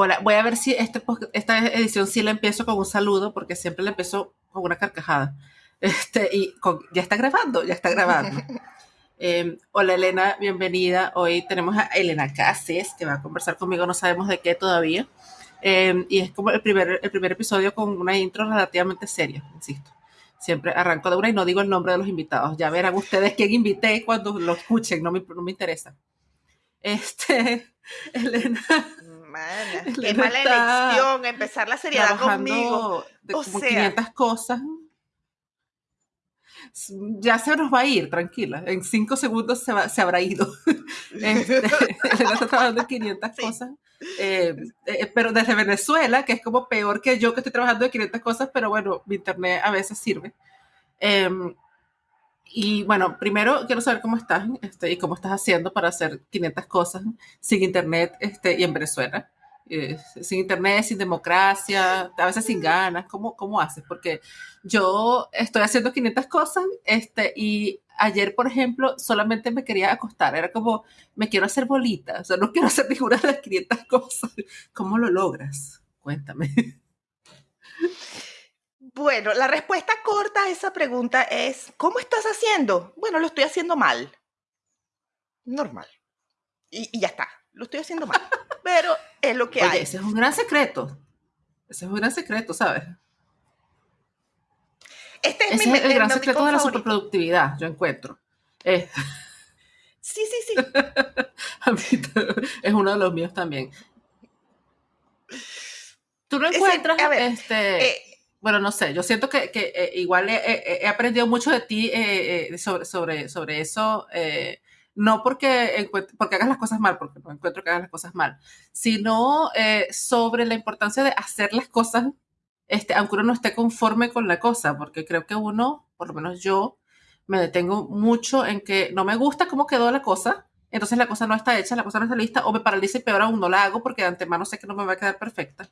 Hola, voy a ver si este, esta edición sí la empiezo con un saludo, porque siempre la empiezo con una carcajada. Este, y ya está grabando, ya está grabando. Em, hola Elena, bienvenida. Hoy tenemos a Elena Cases, que va a conversar conmigo, no sabemos de qué todavía. Em, y es como el primer, el primer episodio con una intro relativamente seria, insisto. Siempre arranco de una y no digo el nombre de los invitados. Ya verán ustedes quién invité cuando lo escuchen, no me, no me interesa. Este, Elena. qué mala elección empezar la seriedad conmigo. De o como 500 cosas. Ya se nos va a ir, tranquila. En cinco segundos se, se habrá ido. Este, está trabajando en 500 cosas. Eh, eh, pero desde Venezuela, que es como peor que yo que estoy trabajando en 500 cosas, pero bueno, mi internet a veces sirve. Em, y bueno, primero quiero saber cómo estás este, y cómo estás haciendo para hacer 500 cosas sin internet este, y en Venezuela. Eh, sin internet, sin democracia, a veces sin ganas. ¿Cómo, ¿Cómo haces? Porque yo estoy haciendo 500 cosas este, y ayer, por ejemplo, solamente me quería acostar. Era como, me quiero hacer bolita. O sea, no quiero hacer ninguna de las 500 cosas. ¿Cómo lo logras? Cuéntame. Bueno, la respuesta corta a esa pregunta es, ¿cómo estás haciendo? Bueno, lo estoy haciendo mal. Normal. Y, ya está, lo estoy haciendo mal. Pero es lo que hay. Ese es un gran secreto. Ese es un gran secreto, ¿sabes? Este es, Ese es el, gran secreto de la superproductividad, yo encuentro. Eh. Sí, sí, sí. a mí es uno de los míos también. Tú no encuentras, este, eh, bueno, no sé, yo siento que, que eh, igual he, aprendido mucho de ti eh, eh, sobre, sobre, sobre eso, no porque, porque hagas las cosas mal, porque no encuentro que hagas las cosas mal, sino sobre la importancia de hacer las cosas, este, aunque uno no esté conforme con la cosa, porque creo que uno, por lo menos yo, me detengo mucho en que no me gusta cómo quedó la cosa, entonces la cosa no está hecha, la cosa no está lista, o me paraliza y peor aún no la hago porque de antemano sé que no me va a quedar perfecta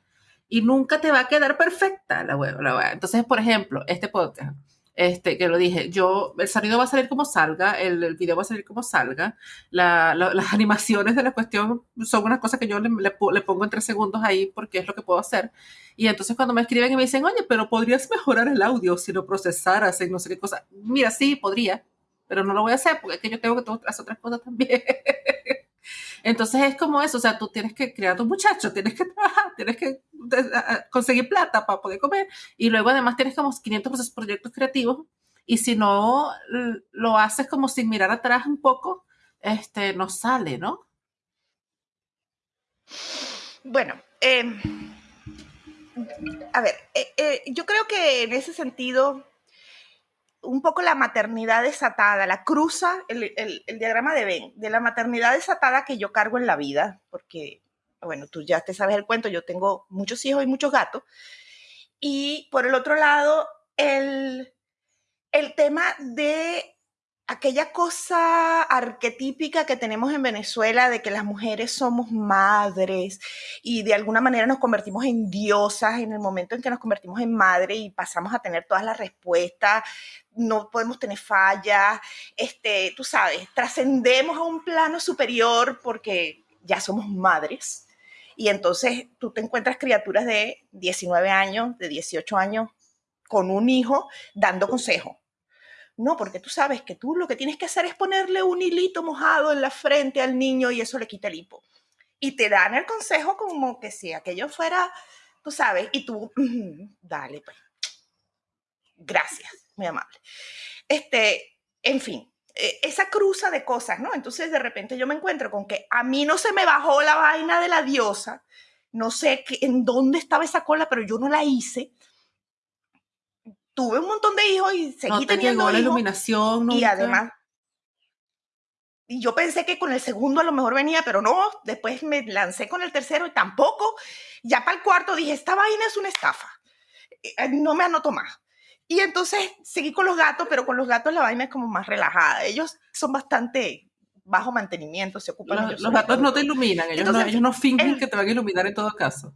y nunca te va a quedar perfecta la web. La web. Entonces, por ejemplo, este podcast, este, que lo dije, yo, el sonido va a salir como salga, el, video va a salir como salga, las animaciones de la cuestión son una cosa que yo le, le, pongo en tres segundos ahí porque es lo que puedo hacer. Y entonces cuando me escriben y me dicen, oye, pero podrías mejorar el audio si lo procesaras en no sé qué cosa. Mira, sí, podría, pero no lo voy a hacer porque es que yo tengo que hacer otras cosas también. Entonces es como eso, o sea, tú tienes que crear a tu muchacho, tienes que trabajar, tienes que conseguir plata para poder comer y luego además tienes como 500 proyectos creativos y si no lo haces como sin mirar atrás un poco, este, no sale, ¿no? Bueno, em, a ver, eh, eh, yo creo que en ese sentido un poco la maternidad desatada, la cruza, el, diagrama de Ben, de la maternidad desatada que yo cargo en la vida, porque, bueno, tú ya te sabes el cuento, yo tengo muchos hijos y muchos gatos. Y por el otro lado, el, el tema de aquella cosa arquetípica que tenemos en Venezuela de que las mujeres somos madres y de alguna manera nos convertimos en diosas en el momento en que nos convertimos en madre y pasamos a tener todas las respuestas, no podemos tener fallas, este, tú sabes, trascendemos a un plano superior porque ya somos madres. Y entonces tú te encuentras criaturas de 19 años, de 18 años, con un hijo dando consejo no, porque tú sabes que tú lo que tienes que hacer es ponerle un hilito mojado en la frente al niño y eso le quita el hipo. Y te dan el consejo como que si aquello fuera, tú sabes, y tú, dale, pues. Gracias, muy amable. Este, en fin, e, esa cruza de cosas, ¿no? Entonces de repente yo me encuentro con que a mí no se me bajó la vaina de la diosa, no sé en dónde estaba esa cola, pero yo no la hice tuve un montón de hijos y seguí no teniendo la iluminación y además y yo pensé que con el segundo a lo mejor venía, pero no, después me lancé con el tercero y tampoco. Ya para el cuarto dije, esta vaina es una estafa. Eh, eh, no me anoto más. Y entonces seguí con los gatos, pero con los gatos la vaina es como más relajada. Ellos son bastante bajo mantenimiento, se ocupan. Los, los gatos no te iluminan, ellos, no, ellos no fingen que te van a iluminar en todo caso.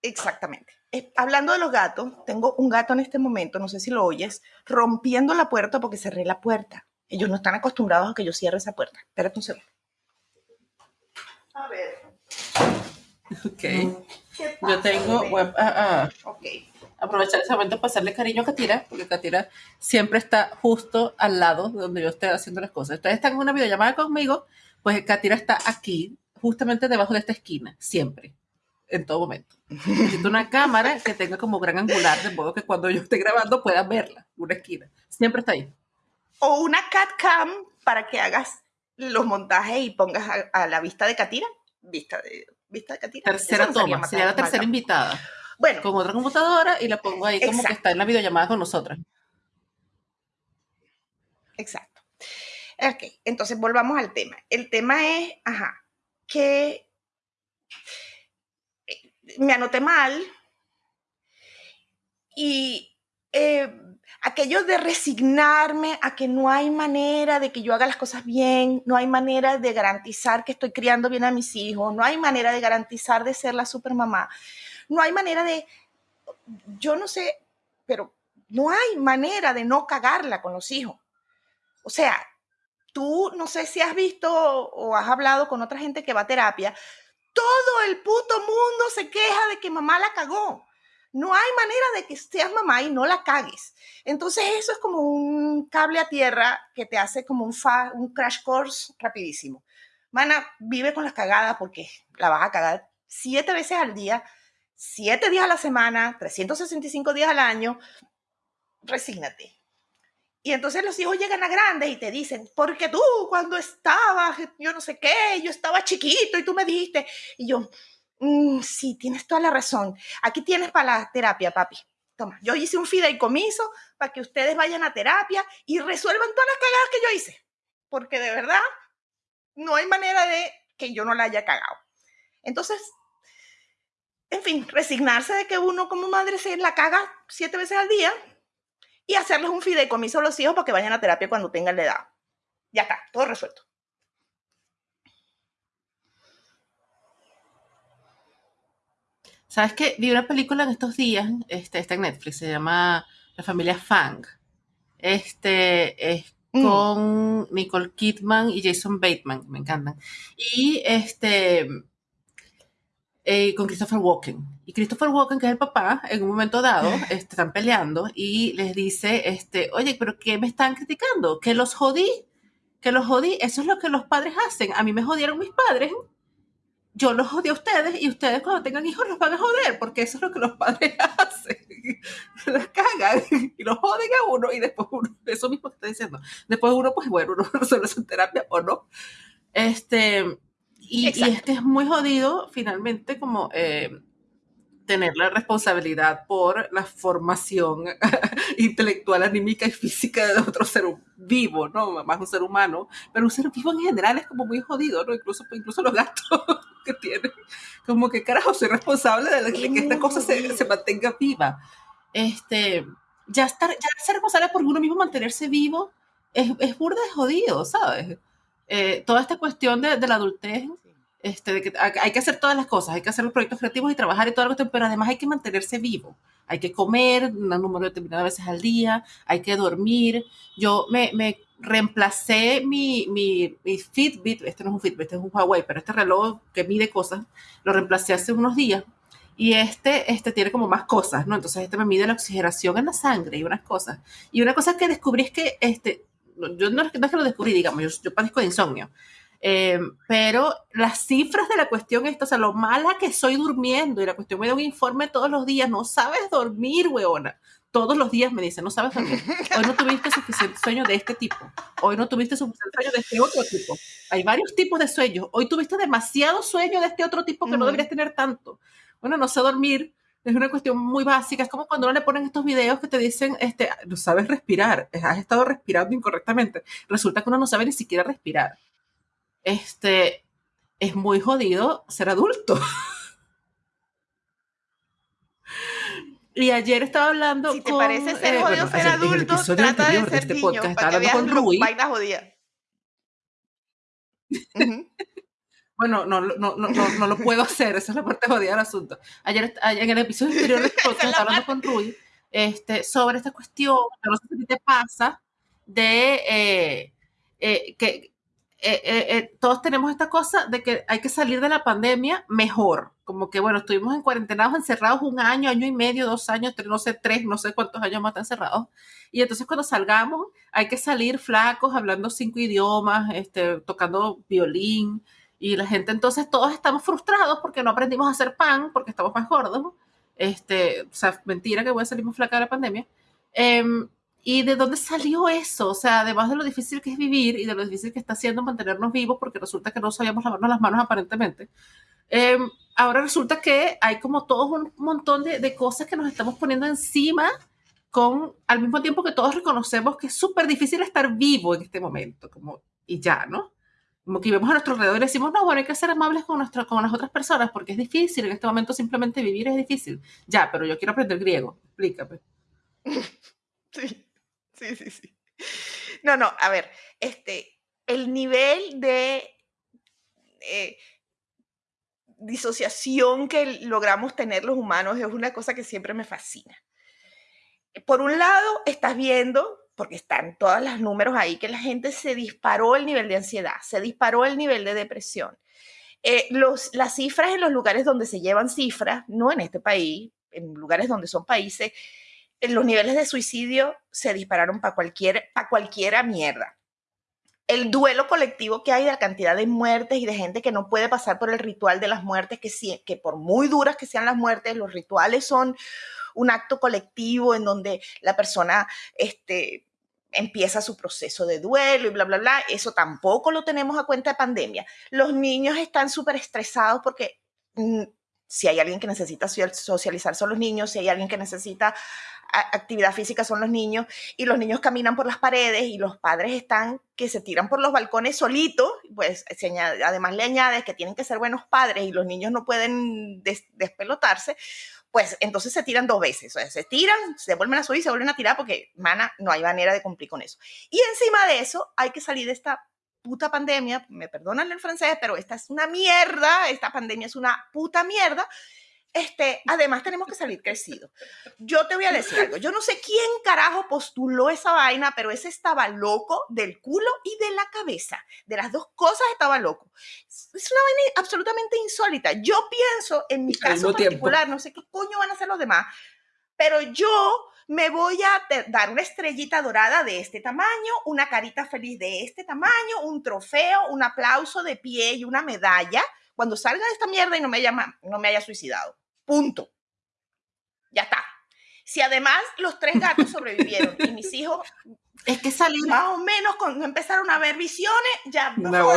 Exactamente. Hablando de los gatos, tengo un gato en este momento, no sé si lo oyes, rompiendo la puerta porque cerré la puerta. Ellos no están acostumbrados a que yo cierre esa puerta. Espérate un segundo. A ver. Ok. Yo tengo, web, ah, ah. aprovechar ese momento para hacerle cariño a Katira, porque Katira siempre está justo al lado de donde yo estoy haciendo las cosas. Ustedes están en una videollamada conmigo, pues Katira está aquí, justamente debajo de esta esquina, siempre, en todo momento. Necesito una cámara que tenga como gran angular, de modo que cuando yo esté grabando puedan verla, una esquina. Siempre está ahí. O una cat cam para que hagas los montajes y pongas a, la vista de Katira. Vista de, vista de Katira. Tercera toma, sería la tercera invitada. Bueno. Con otra computadora y la pongo ahí como que está en la videollamada con nosotras. Exacto. Ok, entonces volvamos al tema. El tema es, ajá, que me anoté mal y eh, aquello de resignarme a que no hay manera de que yo haga las cosas bien, no hay manera de garantizar que estoy criando bien a mis hijos, no hay manera de garantizar de ser la supermamá, no hay manera de, yo no sé, pero no hay manera de no cagarla con los hijos. O sea, tú no sé si has visto o has hablado con otra gente que va a terapia, todo el puto mundo se queja de que mamá la cagó. No hay manera de que seas mamá y no la cagues. Entonces eso es como un cable a tierra que te hace como un, un crash course rapidísimo. Mana, vive con las cagadas porque la vas a cagar siete veces al día, siete días a la semana, 365 días al año. Resígnate. Y entonces los hijos llegan a grandes y te dicen, porque tú cuando estabas, yo no sé qué, yo estaba chiquito y tú me dijiste, y yo, mm, sí, tienes toda la razón. Aquí tienes para la terapia, papi. Toma, yo hice un fideicomiso para que ustedes vayan a terapia y resuelvan todas las cagadas que yo hice. Porque de verdad, no hay manera de que yo no la haya cagado. Entonces, en fin, resignarse de que uno como madre se la caga siete veces al día y hacerles un fideicomiso a los hijos para que vayan a terapia cuando tengan la edad. Ya está, todo resuelto. ¿Sabes qué? Vi una película en estos días, este, está en Netflix, se llama La familia Fang. Este es mm. con Nicole Kidman y Jason Bateman, me encantan. Y este eh, con Christopher Walken. Y Christopher Walken, que es el papá, en un momento dado, este, están peleando y les dice, este, oye, pero ¿qué me están criticando? Que los jodí, que los jodí. Eso es lo que los padres hacen. A mí me jodieron mis padres. Yo los jodí a ustedes y ustedes cuando tengan hijos los van a joder, porque eso es lo que los padres hacen. los cagan y los joden a uno y después uno, eso mismo que está diciendo, después uno, pues bueno, uno resuelve su terapia o no. Este, y, es que es muy jodido finalmente como eh, tener la responsabilidad por la formación intelectual, anímica y física de otro ser vivo, ¿no? Más un ser humano, pero un ser vivo en general es como muy jodido, ¿no? Incluso, incluso los gatos que tienen, como que carajo, soy responsable de, que esta cosa se, se, mantenga viva. Este, ya, estar, ya ser responsable por uno mismo mantenerse vivo es, es burda de jodido, ¿sabes? Eh, toda esta cuestión de, de la adultez este, de que hay que hacer todas las cosas, hay que hacer los proyectos creativos y trabajar y todo lo que pero además hay que mantenerse vivo. Hay que comer un número determinado de veces al día, hay que dormir. Yo me, me reemplacé mi, mi, mi, Fitbit, este no es un Fitbit, este es un Huawei, pero este reloj que mide cosas, lo reemplacé hace unos días y este, este tiene como más cosas, ¿no? Entonces este me mide la oxigenación en la sangre y unas cosas. Y una cosa que descubrí es que, este, yo no, es que lo descubrí, digamos, yo, yo padezco de insomnio, eh, pero las cifras de la cuestión esto, o sea, lo mala que soy durmiendo y la cuestión me da un informe todos los días, no sabes dormir, weona. Todos los días me dicen, no sabes dormir. Hoy no tuviste suficiente sueño de este tipo. Hoy no tuviste suficiente sueño de este otro tipo. Hay varios tipos de sueños. Hoy tuviste demasiado sueño de este otro tipo que no deberías tener tanto. Bueno, no sé dormir, es una cuestión muy básica. Es como cuando no le ponen estos videos que te dicen, este, no sabes respirar, has estado respirando incorrectamente. Resulta que uno no sabe ni siquiera respirar este, es muy jodido ser adulto. Y ayer estaba hablando si te parece ser eh, jodido ser adulto, trata de ser este niño, para que con Rui. vaina jodida. Bueno, no, no, no, no, lo puedo hacer, esa es la parte jodida del asunto. Ayer, en el episodio anterior del podcast estaba hablando con Rui este, sobre esta cuestión, no sé si te pasa, de eh, eh, que eh, todos tenemos esta cosa de que hay que salir de la pandemia mejor. Como que, bueno, estuvimos en cuarentenados, encerrados un año, año y medio, dos años, tres, no sé, tres, no sé cuántos años más están encerrados. Y entonces cuando salgamos hay que salir flacos, hablando cinco idiomas, este, tocando violín. Y la gente, entonces todos estamos frustrados porque no aprendimos a hacer pan, porque estamos más gordos. Este, o sea, mentira que voy a salir más flaca de la pandemia. Em, ¿Y de dónde salió eso? O sea, además de lo difícil que es vivir y de lo difícil que está haciendo mantenernos vivos, porque resulta que no sabíamos lavarnos las manos aparentemente, em, ahora resulta que hay como todo un montón de, de, cosas que nos estamos poniendo encima con, al mismo tiempo que todos reconocemos que es súper difícil estar vivo en este momento, como, y ya, ¿no? Que vemos a nuestro alrededor y decimos, no, bueno, hay que ser amables con, nuestro, con las otras personas porque es difícil, en este momento simplemente vivir es difícil. Ya, pero yo quiero aprender griego, explícame. Sí. Sí, sí, sí. No, no, a ver, este, el nivel de eh, disociación que logramos tener los humanos es una cosa que siempre me fascina. Por un lado, estás viendo, porque están todos los números ahí, que la gente se disparó el nivel de ansiedad, se disparó el nivel de depresión. Eh, los, las cifras en los lugares donde se llevan cifras, no en este país, en lugares donde son países, los niveles de suicidio se dispararon para cualquier, para cualquiera mierda. El duelo colectivo que hay de la cantidad de muertes y de gente que no puede pasar por el ritual de las muertes, que, que por muy duras que sean las muertes, los rituales son un acto colectivo en donde la persona este, empieza su proceso de duelo y bla, bla, bla. Eso tampoco lo tenemos a cuenta de pandemia. Los niños están súper estresados porque mm, si hay alguien que necesita socializar son los niños, si hay alguien que necesita actividad física son los niños y los niños caminan por las paredes y los padres están que se tiran por los balcones solitos, pues además le añades que tienen que ser buenos padres y los niños no pueden despelotarse, pues entonces se tiran dos veces, o sea, se tiran, se vuelven a subir, se vuelven a tirar porque, mana, no hay manera de cumplir con eso. Y encima de eso hay que salir de esta puta pandemia, me perdonan el francés, pero esta es una mierda, esta pandemia es una puta mierda, este, además tenemos que salir crecidos. Yo te voy a decir algo, yo no sé quién carajo postuló esa vaina, pero ese estaba loco del culo y de la cabeza. De las dos cosas estaba loco. Es una vaina absolutamente insólita. Yo pienso, en mi caso particular, no sé qué coño van a hacer los demás, pero yo me voy a dar una estrellita dorada de este tamaño, una carita feliz de este tamaño, un trofeo, un aplauso de pie y una medalla cuando salga de esta mierda y no me, llama, no me haya suicidado. Punto. Ya está. Si además los tres gatos sobrevivieron y mis hijos es que salieron más o menos cuando empezaron a ver visiones, ya no, no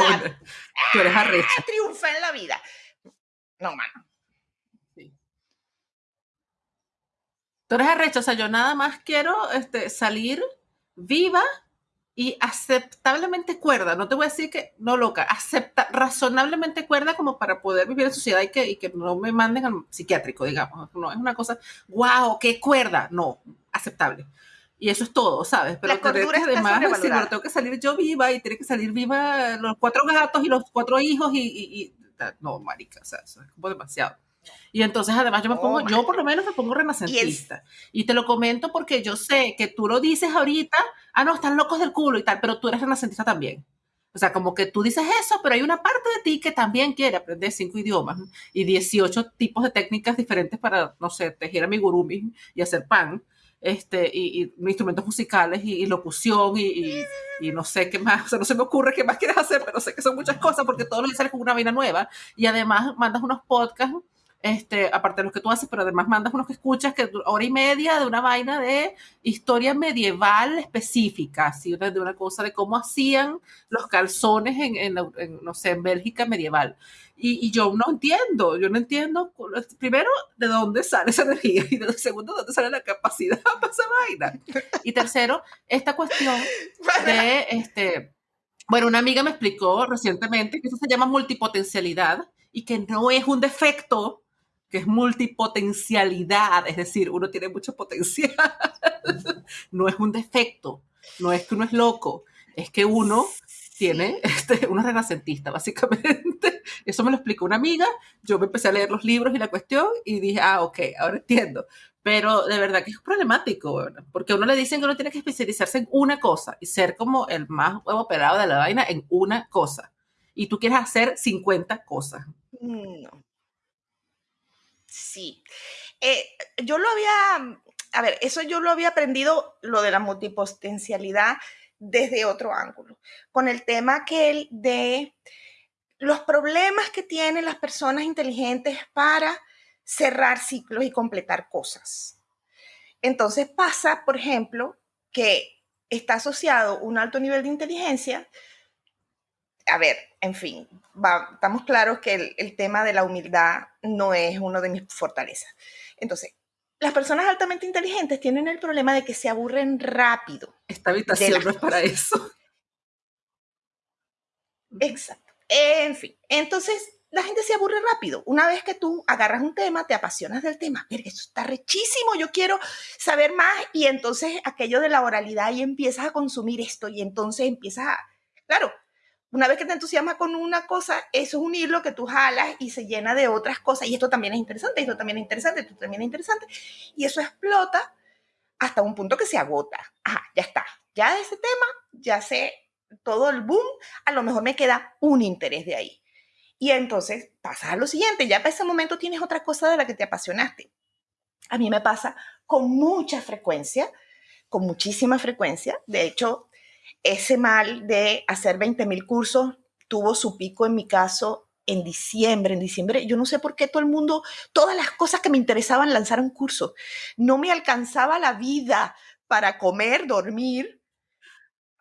tú eres arrecha. Ah, triunfé en la vida. No, mano. Sí. Tú eres arrecha, o sea, yo nada más quiero este, salir viva y aceptablemente cuerda, no te voy a decir que no loca, acepta, razonablemente cuerda como para poder vivir en sociedad y que, y que no me manden al psiquiátrico, digamos. No es una cosa, wow, qué cuerda, no, aceptable. Y eso es todo, ¿sabes? Pero que además decir, bueno, tengo que salir yo viva y tiene que salir viva los cuatro gatos y los cuatro hijos y, y, y no, marica, o sea, eso es como demasiado. Y entonces además yo me pongo, oh, yo por lo menos me pongo renacentista. Y, te lo comento porque yo sé que tú lo dices ahorita, ah, no, están locos del culo y tal, pero tú eres renacentista también. O sea, como que tú dices eso, pero hay una parte de ti que también quiere aprender cinco idiomas y 18 tipos de técnicas diferentes para, no sé, tejer amigurumi y hacer pan, este, y, instrumentos musicales y, locución y, no sé qué más, o sea, no se me ocurre qué más quieres hacer, pero sé que son muchas cosas porque todos los días sales con una vida nueva y además mandas unos podcasts este, aparte de lo que tú haces, pero además mandas unos que escuchas que hora y media de una vaina de historia medieval específica, ¿sí? de una cosa de cómo hacían los calzones en, no sé, en Bélgica medieval. Y, yo no entiendo, yo no entiendo, primero, de dónde sale esa energía y segundo, de dónde sale la capacidad para esa vaina. Y tercero, esta cuestión de, este, bueno, una amiga me explicó recientemente que eso se llama multipotencialidad y que no es un defecto, que es multipotencialidad, es decir, uno tiene mucho potencial. no es un defecto, no es que uno es loco, es que uno tiene este, una renacentista, básicamente. Eso me lo explicó una amiga, yo me empecé a leer los libros y la cuestión y dije, ah, ok, ahora entiendo. Pero de verdad que es problemático, porque a uno le dicen que uno tiene que especializarse en una cosa y ser como el más huevo operado de la vaina en una cosa. Y tú quieres hacer 50 cosas. No. Sí. Eh, yo lo había, a ver, eso yo lo había aprendido, lo de la multipotencialidad, desde otro ángulo, con el tema que el de los problemas que tienen las personas inteligentes para cerrar ciclos y completar cosas. Entonces pasa, por ejemplo, que está asociado un alto nivel de inteligencia. A ver, en fin, estamos claros que el, el tema de la humildad no es uno de mis fortalezas. Entonces, las personas altamente inteligentes tienen el problema de que se aburren rápido. Esta habitación no es para eso. Exacto. En fin, entonces la gente se aburre rápido. Una vez que tú agarras un tema, te apasionas del tema. Pero eso está rechísimo, yo quiero saber más. Y entonces aquello de la oralidad y empiezas a consumir esto y entonces empiezas a... Claro, una vez que te entusiasmas con una cosa, eso es un hilo que tú jalas y se llena de otras cosas. Y esto también es interesante, esto también es interesante, esto también es interesante. Y eso explota hasta un punto que se agota. Ajá, ya está. Ya de ese tema, ya sé todo el boom, a lo mejor me queda un interés de ahí. Y entonces pasa a lo siguiente, ya para ese momento tienes otra cosa de la que te apasionaste. A mí me pasa con mucha frecuencia, con muchísima frecuencia. De hecho, ese mal de hacer 20 mil cursos tuvo su pico en mi caso en diciembre. En diciembre, yo no sé por qué todo el mundo, todas las cosas que me interesaban lanzaron cursos. No me alcanzaba la vida para comer, dormir,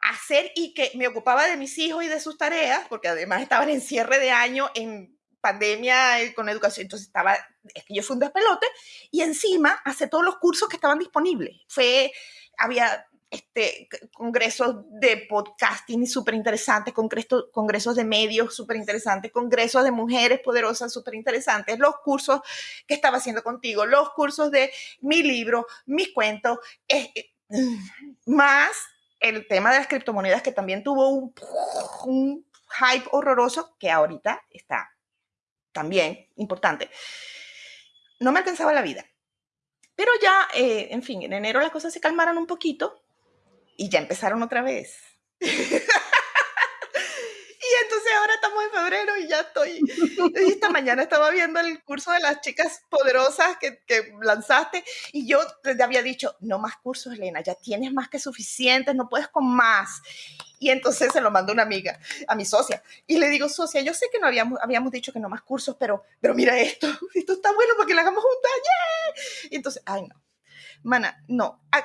hacer y que me ocupaba de mis hijos y de sus tareas, porque además estaban en cierre de año, en pandemia eh, con educación, entonces estaba, es que yo fui un despelote, y encima hace todos los cursos que estaban disponibles. Fue, había este, congresos de podcasting súper interesantes, congresos, congresos de medios súper interesantes, congresos de mujeres poderosas súper interesantes, los cursos que estaba haciendo contigo, los cursos de mi libro, mis cuentos, eh, más el tema de las criptomonedas que también tuvo un, un hype horroroso que ahorita está también importante. No me alcanzaba la vida. Pero ya, eh, en fin, en enero las cosas se calmaron un poquito y ya empezaron otra vez. y entonces ahora estamos en febrero y ya estoy. Esta mañana estaba viendo el curso de las chicas poderosas que, que, lanzaste y yo te había dicho, no más cursos, Elena, ya tienes más que suficientes, no puedes con más. Y entonces se lo mandó una amiga, a mi socia. Y le digo, socia, yo sé que no habíamos, habíamos dicho que no más cursos, pero, pero mira esto, esto está bueno para que lo hagamos juntas. ¡Yeah! Y entonces, ay no, Mana, no. E,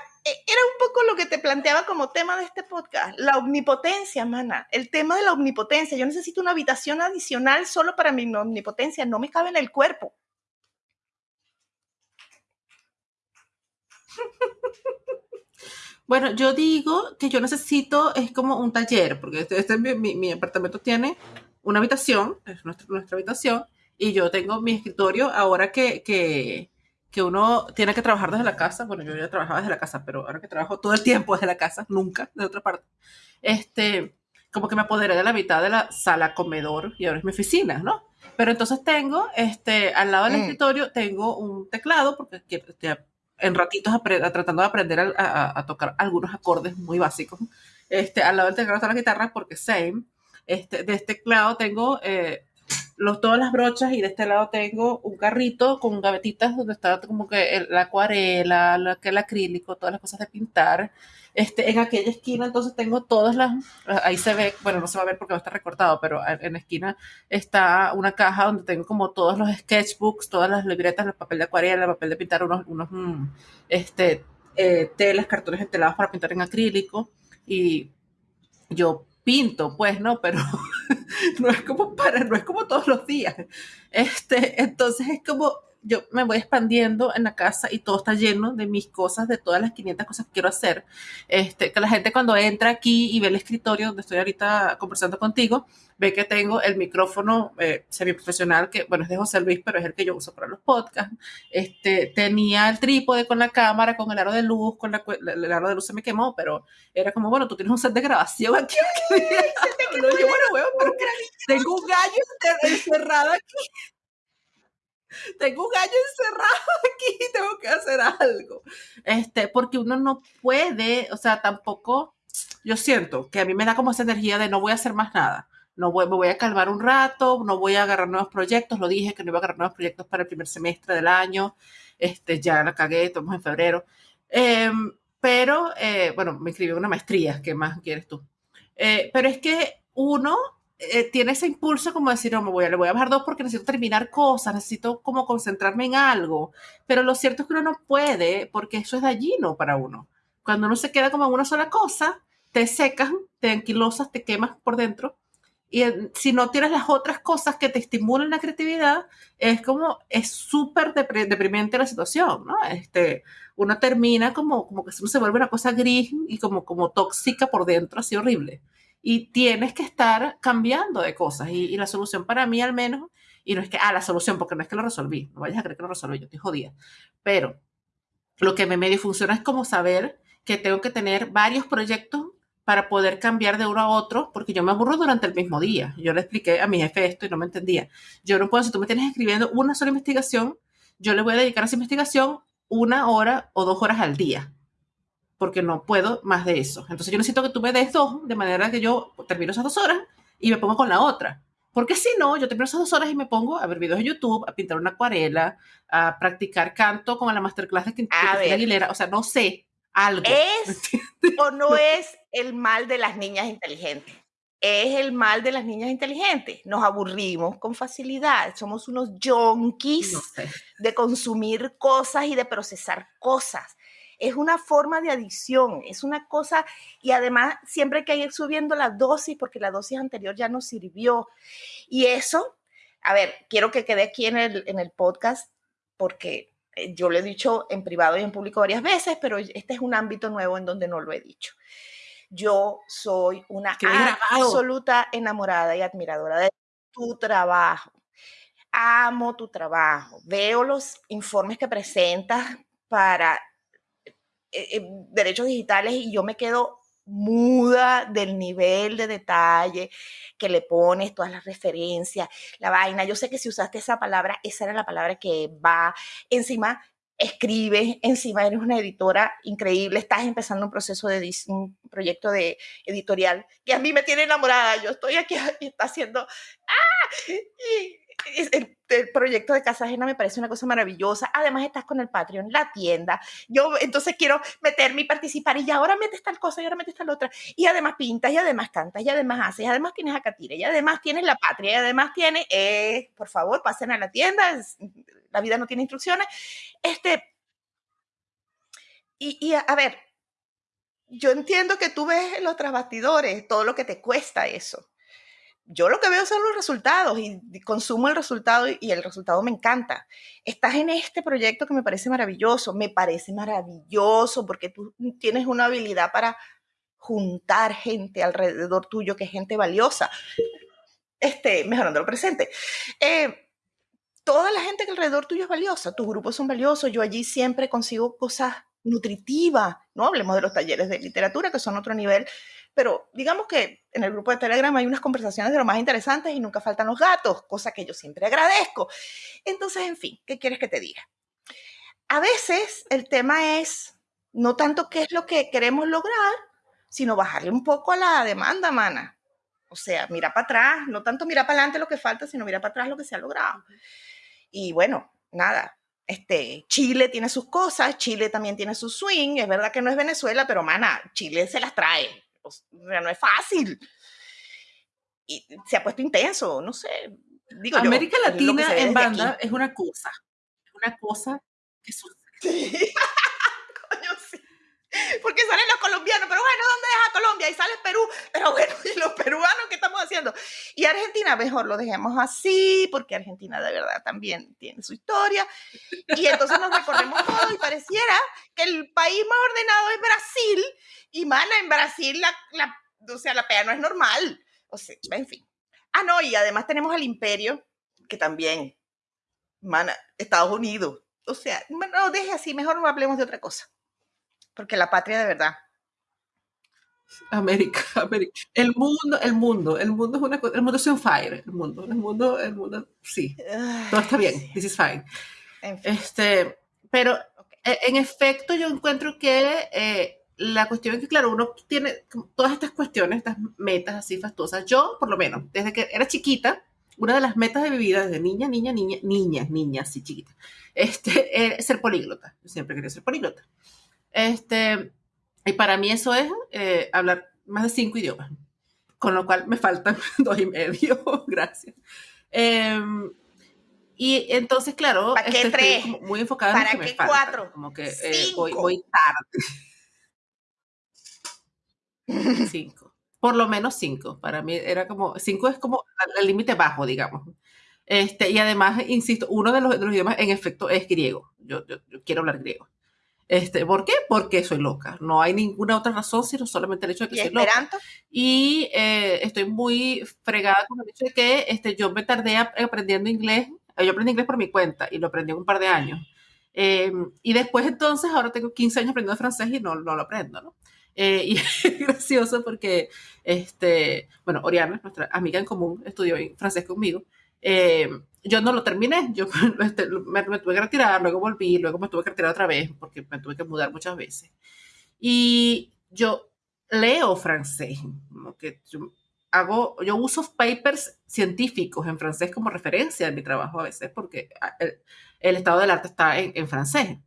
era un poco lo que te planteaba como tema de este podcast, la omnipotencia, mana. El tema de la omnipotencia. Yo necesito una habitación adicional solo para mi omnipotencia. No me cabe en el cuerpo. Bueno, yo digo que yo necesito, es como un taller, porque este, este mi, apartamento tiene una habitación, es nuestra, nuestra habitación, y yo tengo mi escritorio ahora que, que que uno tiene que trabajar desde la casa, bueno, yo ya trabajaba desde la casa, pero ahora que trabajo todo el tiempo desde la casa, nunca de otra parte, este, como que me apoderé de la mitad de la sala comedor y ahora es mi oficina, ¿no? Pero entonces tengo, este, al lado del mm. escritorio, tengo un teclado, porque estoy en ratitos tratando de aprender a, tocar algunos acordes muy básicos. Este, al lado del teclado está la guitarra, porque same. Este, de este teclado tengo eh, los, todas las brochas y de este lado tengo un carrito con gavetitas donde está como que la acuarela, la, el acrílico, todas las cosas de pintar. Este, en aquella esquina entonces tengo todas las, ahí se ve, bueno, no se va a ver porque va a estar recortado, pero en la esquina está una caja donde tengo como todos los sketchbooks, todas las libretas, el papel de acuarela, el papel de pintar, unos, unos mm, este, eh, telas, cartones entelados para pintar en acrílico y yo pinto, pues, ¿no? Pero no es como para, no es como todos los días. Este, entonces es como, yo me voy expandiendo en la casa y todo está lleno de mis cosas, de todas las 500 cosas que quiero hacer. Este, que la gente cuando entra aquí y ve el escritorio donde estoy ahorita conversando contigo, ve que tengo el micrófono eh, semiprofesional, que bueno, es de José Luis, pero es el que yo uso para los podcasts. Este, tenía el trípode con la cámara, con el aro de luz, con la, el aro de luz se me quemó, pero era como, bueno, tú tienes un set de grabación aquí. tengo un gallo encerrado aquí. Tengo un gallo encerrado aquí, tengo que hacer algo. Este, porque uno no puede, o sea, tampoco, yo siento que a mí me da como esa energía de no voy a hacer más nada no voy, me voy a calmar un rato, no voy a agarrar nuevos proyectos, lo dije que no iba a agarrar nuevos proyectos para el primer semestre del año, este, ya la cagué, estamos en febrero, em, pero, eh, bueno, me inscribí una maestría, ¿qué más quieres tú? Eh, pero es que uno eh, tiene ese impulso como decir, no, me voy a, le voy a bajar dos porque necesito terminar cosas, necesito como concentrarme en algo, pero lo cierto es que uno no puede porque eso es dañino para uno. Cuando uno se queda como en una sola cosa, te secas, te anquilosas, te quemas por dentro y si no tienes las otras cosas que te estimulan la creatividad, es como, es súper deprimente la situación, ¿no? Este, uno termina como, como que se vuelve una cosa gris y como, como tóxica por dentro, así horrible. Y tienes que estar cambiando de cosas. Y, la solución para mí al menos, y no es que, ah, la solución, porque no es que lo resolví, no vayas a creer que lo resolví, yo estoy jodida. Pero lo que me medio funciona es como saber que tengo que tener varios proyectos para poder cambiar de uno a otro, porque yo me aburro durante el mismo día. Yo le expliqué a mi jefe esto y no me entendía. Yo no puedo, si tú me tienes escribiendo una sola investigación, yo le voy a dedicar a esa investigación una hora o dos horas al día, porque no puedo más de eso. Entonces yo necesito que tú me des dos, de manera que yo termino esas dos horas y me pongo con la otra. Porque si no, yo termino esas dos horas y me pongo a ver videos de YouTube, a pintar una acuarela, a practicar canto con la masterclass de Cristina Aguilera. O sea, no sé, algo. ¿Es o no es el mal de las niñas inteligentes? Es el mal de las niñas inteligentes. Nos aburrimos con facilidad. Somos unos junkies de consumir cosas y de procesar cosas. Es una forma de adicción, es una cosa, y además siempre hay que ir subiendo la dosis porque la dosis anterior ya nos sirvió. Y eso, a ver, quiero que quede aquí en el, en el podcast porque eh, yo lo he dicho en privado y en público varias veces, pero este es un ámbito nuevo en donde no lo he dicho. Yo soy una absoluta enamorada y admiradora de tu trabajo. Amo tu trabajo. Veo los informes que presentas para eh, eh, derechos digitales y yo me quedo muda del nivel de detalle que le pones, todas las referencias, la vaina. Yo sé que si usaste esa palabra, esa era la palabra que va encima. Escribes, encima eres una editora increíble, estás empezando un proceso de un proyecto de editorial que a mí me tiene enamorada. Yo estoy aquí y está haciendo ¡ah! Y, el, proyecto de Casa Ajena me parece una cosa maravillosa. Además, estás con el Patreon, la tienda. Yo entonces quiero meterme y participar. Y ahora metes tal cosa y ahora metes tal otra. Y además pintas, y además cantas, y además haces, y además tienes a Catire, y además tienes la patria, y además tienes, eh, por favor, pasen a la tienda. la vida no tiene instrucciones. Este. Y, a ver, yo entiendo que tú ves los trasbastidores, todo lo que te cuesta eso yo lo que veo son los resultados y consumo el resultado y el resultado me encanta. Estás en este proyecto que me parece maravilloso, me parece maravilloso porque tú tienes una habilidad para juntar gente alrededor tuyo, que es gente valiosa, este, mejorando el presente. Eh, toda la gente que alrededor tuyo es valiosa, tus grupos son valiosos, yo allí siempre consigo cosas nutritivas, no hablemos de los talleres de literatura, que son otro nivel, pero digamos que en el grupo de Telegram hay unas conversaciones de lo más interesantes y nunca faltan los gatos, cosa que yo siempre agradezco. Entonces, en fin, ¿qué quieres que te diga? A veces el tema es no tanto qué es lo que queremos lograr, sino bajarle un poco a la demanda, mana. O sea, mira para atrás, no tanto mira para adelante lo que falta, sino mira para atrás lo que se ha logrado. Y bueno, nada, este, Chile tiene sus cosas, Chile también tiene su swing, es verdad que no es Venezuela, pero mana, Chile se las trae, o sea, no es fácil. Y se ha puesto intenso, no sé. Digo América Latina en banda es una cosa, una cosa que sucede. Sí. Porque salen los colombianos, pero bueno, ¿dónde es a Colombia? Y sale Perú, pero bueno, ¿y los peruanos qué estamos haciendo. Y Argentina, mejor lo dejemos así, porque Argentina de verdad también tiene su historia. Y entonces nos recorremos todo y pareciera que el país más ordenado es Brasil. Y mana, en Brasil la, la, o sea, la pea no es normal. O sea, en fin. Ah, no, y además tenemos al imperio, que también, mana, Estados Unidos. O sea, no, deje así, mejor no hablemos de otra cosa. Porque la patria de verdad América, América. El mundo, el mundo, el mundo es una el mundo es un fire, el mundo, el mundo, el mundo, sí. Todo está bien, this is fine. Este, pero e, en efecto yo encuentro que eh, la cuestión es que, claro, uno tiene todas estas cuestiones, estas metas así fastuosas. Yo, por lo menos, desde que era chiquita, una de las metas de mi vida, desde niña, niña, niña, niña, niña, así chiquita, este, es ser políglota. Yo siempre quería ser políglota. Este, y para mí eso es eh, hablar más de cinco idiomas, con lo cual me faltan dos y medio, gracias. Em, y entonces, claro, ¿Para qué tres? muy enfocada en lo que qué me cuatro? Como que eh, voy, voy, tarde. cinco. Por lo menos cinco. Para mí era como, cinco es como el límite bajo, digamos. Este, y además, insisto, uno de los, de los idiomas en efecto es griego. Yo, yo, yo quiero hablar griego. Este, ¿Por qué? Porque soy loca. No hay ninguna otra razón, sino solamente el hecho de que soy loca. Y eh, estoy muy fregada con el hecho de que este, yo me tardé aprendiendo inglés. Eh, yo aprendí inglés por mi cuenta y lo aprendí en un par de años. Em, y después entonces, ahora tengo 15 años aprendiendo francés y no, no lo aprendo, ¿no? Eh, y es gracioso porque, este, bueno, Oriana, nuestra amiga en común, estudió francés conmigo. Eh, yo no lo terminé, yo este, me, tuve que retirar, luego volví, luego me tuve que retirar otra vez porque me tuve que mudar muchas veces. Y yo leo francés, que yo hago, yo uso papers científicos en francés como referencia en mi trabajo a veces porque ah, el, estado del arte está en, en francés.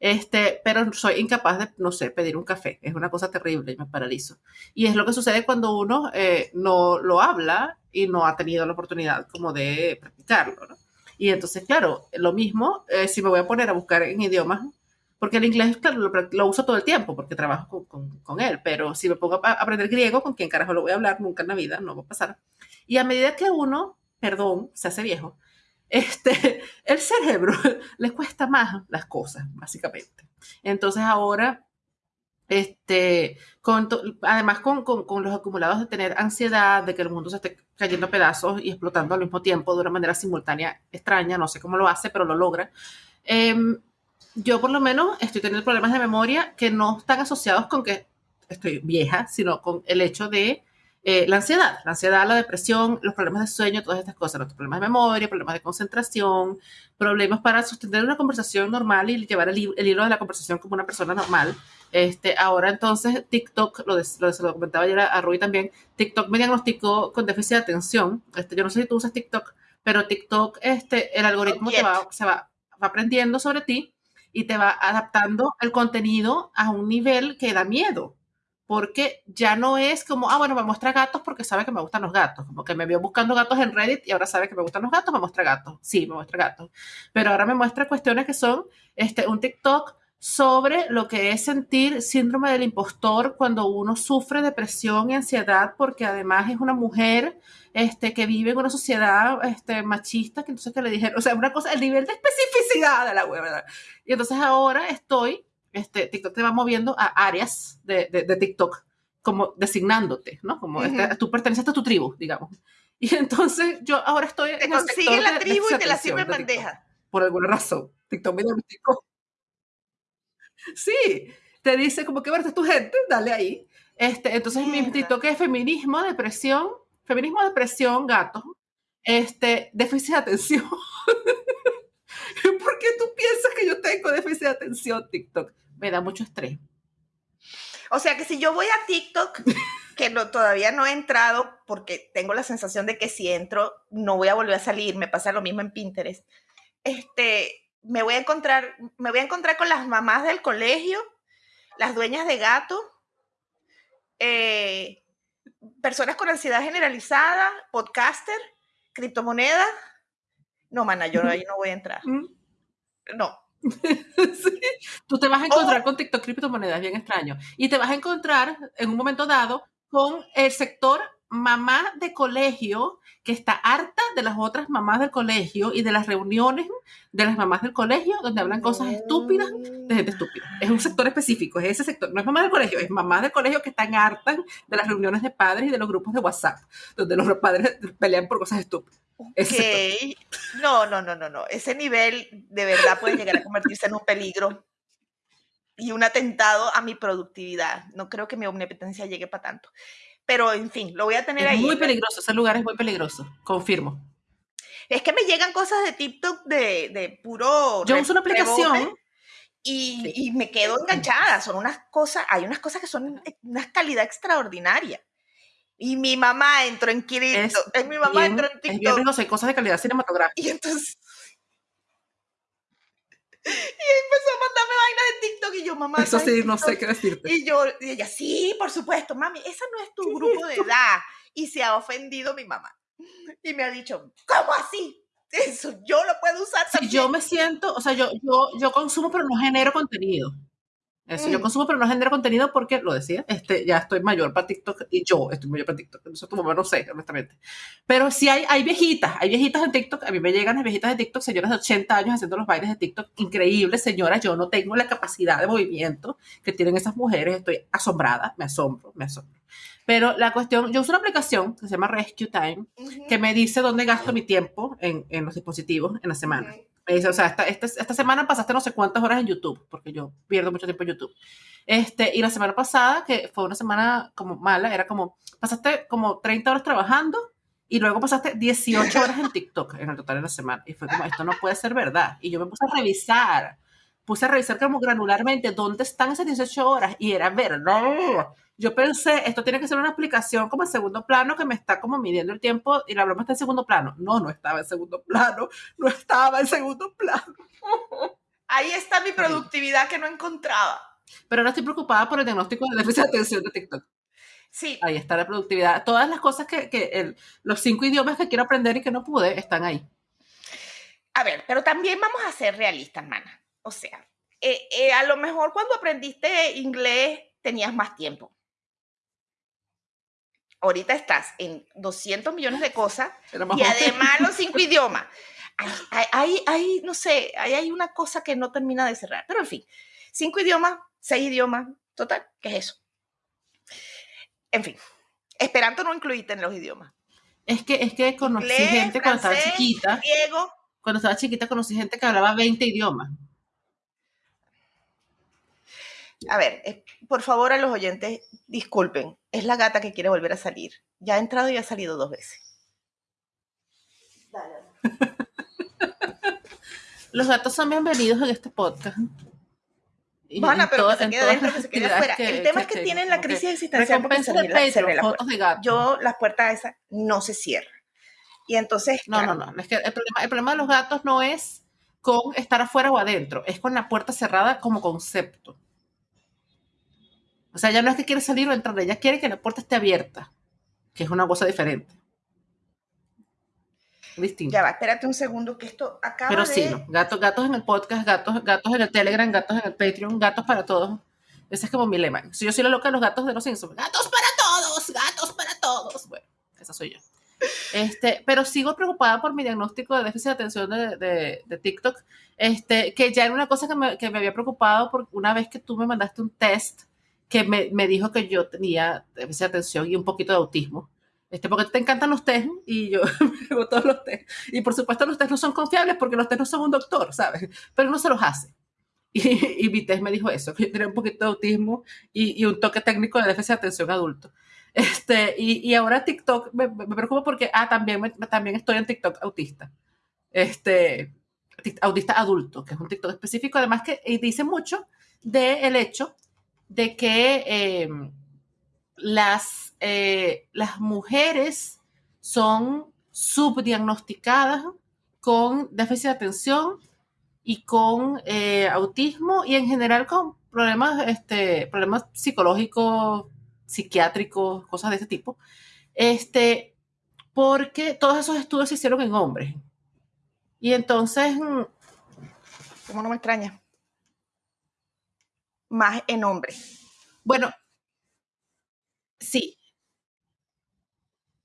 Este, pero soy incapaz de, no sé, pedir un café. Es una cosa terrible y me paralizo. Y es lo que sucede cuando uno eh, no lo habla y no ha tenido la oportunidad como de practicarlo, ¿no? Y entonces, claro, lo mismo eh, si me voy a poner a buscar en idiomas, porque el inglés, claro, lo, uso todo el tiempo porque trabajo con, con, con, él, pero si me pongo a aprender griego, ¿con quién carajo lo voy a hablar? Nunca en la vida, no va a pasar. Y a medida que uno, perdón, se hace viejo, este, el cerebro le cuesta más las cosas, básicamente. Entonces ahora, este, con además con, con, con, los acumulados de tener ansiedad, de que el mundo se esté cayendo a pedazos y explotando al mismo tiempo de una manera simultánea extraña, no sé cómo lo hace, pero lo logra. Eh, yo por lo menos estoy teniendo problemas de memoria que no están asociados con que estoy vieja, sino con el hecho de eh, la ansiedad, la ansiedad, la depresión, los problemas de sueño, todas estas cosas, los problemas de memoria, problemas de concentración, problemas para sostener una conversación normal y llevar el, hilo de la conversación como una persona normal. Este, ahora entonces TikTok, lo, lo, comentaba ayer a, Rui también, TikTok me diagnosticó con déficit de atención. Este, yo no sé si tú usas TikTok, pero TikTok, este, el algoritmo te va, se va, va aprendiendo sobre ti y te va adaptando el contenido a un nivel que da miedo porque ya no es como, ah, bueno, me muestra gatos porque sabe que me gustan los gatos, como que me vio buscando gatos en Reddit y ahora sabe que me gustan los gatos, me muestra gatos, sí, me muestra gatos, pero ahora me muestra cuestiones que son este, un TikTok sobre lo que es sentir síndrome del impostor cuando uno sufre depresión y ansiedad porque además es una mujer este, que vive en una sociedad este, machista, que entonces que le dijeron, o sea, una cosa, el nivel de especificidad de la ¿verdad? Y entonces ahora estoy este, TikTok te va moviendo a áreas de, de, TikTok, como designándote, ¿no? Como este, tú perteneces a tu tribu, digamos. Y entonces yo ahora estoy te en consigue la tribu y te la sirve en bandeja. Por alguna razón. TikTok me TikTok. Sí, te dice como que, verte tu gente, dale ahí. Este, entonces mi TikTok es feminismo, depresión, feminismo, depresión, gato, este, déficit de atención. ¿Por qué tú piensas que yo tengo déficit de atención, TikTok? Me da mucho estrés. O sea que si yo voy a TikTok, que no, todavía no he entrado porque tengo la sensación de que si entro no voy a volver a salir, me pasa lo mismo en Pinterest. Este, me voy a encontrar, me voy a encontrar con las mamás del colegio, las dueñas de gato, eh, personas con ansiedad generalizada, podcaster, criptomonedas, no, mana, yo ahí no voy a entrar. No. sí. Tú te vas a encontrar con TikTok criptomonedas, bien extraño. Y te vas a encontrar en un momento dado con el sector mamá de colegio que está harta de las otras mamás del colegio y de las reuniones de las mamás del colegio donde hablan cosas estúpidas de gente estúpida. Es un sector específico, es ese sector. No es mamá del colegio, es mamá del colegio que están hartas de las reuniones de padres y de los grupos de WhatsApp donde los padres pelean por cosas estúpidas. Okay. No, no, no, no, no. Ese nivel de verdad puede llegar a convertirse en un peligro y un atentado a mi productividad. No creo que mi omnipotencia llegue para tanto. Pero, en fin, lo voy a tener es ahí. Muy peligroso, ese lugar es muy peligroso, confirmo. Es que me llegan cosas de TikTok de, de puro... Yo uso una aplicación. Y, y, me quedo enganchada. Son unas cosas, hay unas cosas que son de una calidad extraordinaria. Y mi mamá entró en Kirito. Es, mi mamá entró en TikTok. Rico, hay cosas de calidad cinematográfica. Y entonces y empezó a mandarme vainas de TikTok y yo, mamá. Eso sí, no sé qué decirte. Y yo, y ella, sí, por supuesto, mami, esa no es tu grupo de edad. Y se ha ofendido mi mamá. Y me ha dicho, ¿cómo así? Eso yo lo puedo usar también. yo me siento, o sea, yo, yo, yo consumo, pero no genero contenido. Eso, Yo mm. consumo, pero no genero contenido porque, lo decía, este, ya estoy mayor para TikTok y yo estoy mayor para TikTok. Eso tu mamá no sé, honestamente. Pero sí hay, hay viejitas, hay viejitas en TikTok. A mí me llegan las viejitas de TikTok, señoras de 80 años haciendo los bailes de TikTok. Increíbles, señoras. Yo no tengo la capacidad de movimiento que tienen esas mujeres. Estoy asombrada, me asombro, me asombro. Pero la cuestión, yo uso una aplicación que se llama Rescue Time, que me dice dónde gasto mi tiempo en, en los dispositivos en la semana. Me dice, o sea, esta, esta, esta, semana pasaste no sé cuántas horas en YouTube, porque yo pierdo mucho tiempo en YouTube. Este, y la semana pasada, que fue una semana como mala, era como, pasaste como 30 horas trabajando y luego pasaste 18 horas en TikTok en el total de la semana. Y fue como, esto no puede ser verdad. Y yo me puse a revisar, puse a revisar como granularmente dónde están esas 18 horas y era verdad yo pensé, esto tiene que ser una aplicación como en segundo plano que me está como midiendo el tiempo y la broma está en segundo plano. No, no estaba en segundo plano, no estaba en segundo plano. Ahí está mi productividad que no encontraba. Pero ahora estoy preocupada por el diagnóstico de déficit de atención de TikTok. Sí. Ahí está la productividad. Todas las cosas que, que los cinco idiomas que quiero aprender y que no pude están ahí. A ver, pero también vamos a ser realistas, mana. O sea, eh, eh, a lo mejor cuando aprendiste inglés tenías más tiempo ahorita estás en 200 millones de cosas y además los cinco idiomas. Hay, hay, no sé, hay, una cosa que no termina de cerrar, pero en fin, cinco idiomas, seis idiomas, total, ¿qué es eso? En fin, Esperanto no incluiste en los idiomas. Es que, es que conocí gente cuando estaba chiquita. Cuando estaba chiquita conocí gente que hablaba 20 idiomas. A ver, por favor a los oyentes, disculpen, es la gata que quiere volver a salir. Ya ha entrado y ha salido dos veces. los gatos son bienvenidos en este podcast. Van pero que se quede dentro, que se quede afuera. el tema es que, tienen la crisis existencial porque se, la, fotos de gatos. Yo, las puertas esas no se cierran. Y entonces... No, no, no. Es que el, problema, el problema de los gatos no es con estar afuera o adentro, es con la puerta cerrada como concepto. O sea, ya no es que quiere salir o entrar, ella quiere que la puerta esté abierta, que es una cosa diferente. Distinto. Ya va, espérate un segundo que esto acaba Pero sí, no. gatos, gatos en el podcast, gatos, gatos en el Telegram, gatos en el Patreon, gatos para todos. Ese es como mi lema. Si yo soy la loca de los gatos de los Simpsons. ¡Gatos para todos! ¡Gatos para todos! Bueno, esa soy yo. Este, pero sigo preocupada por mi diagnóstico de déficit de atención de, de, de TikTok, este, que ya era una cosa que me, que me había preocupado porque una vez que tú me mandaste un test que me, me, dijo que yo tenía de atención y un poquito de autismo. Este, porque te encantan los test y yo me hago todos los test. Y por supuesto los test no son confiables porque los test no son un doctor, ¿sabes? Pero uno se los hace. Y, y mi test me dijo eso, que yo tenía un poquito de autismo y, y un toque técnico de déficit de atención adulto. Este, y, y ahora TikTok me, me, preocupa porque, ah, también, también estoy en TikTok autista. Este, autista adulto, que es un TikTok específico, además que dice mucho del el hecho de que em, las, eh, las mujeres son subdiagnosticadas con déficit de atención y con eh, autismo y en general con problemas, este, problemas psicológicos, psiquiátricos, cosas de ese tipo, este, porque todos esos estudios se hicieron en hombres. Y entonces... Mm, ¿Cómo no me extraña? Más en hombre. Bueno, sí.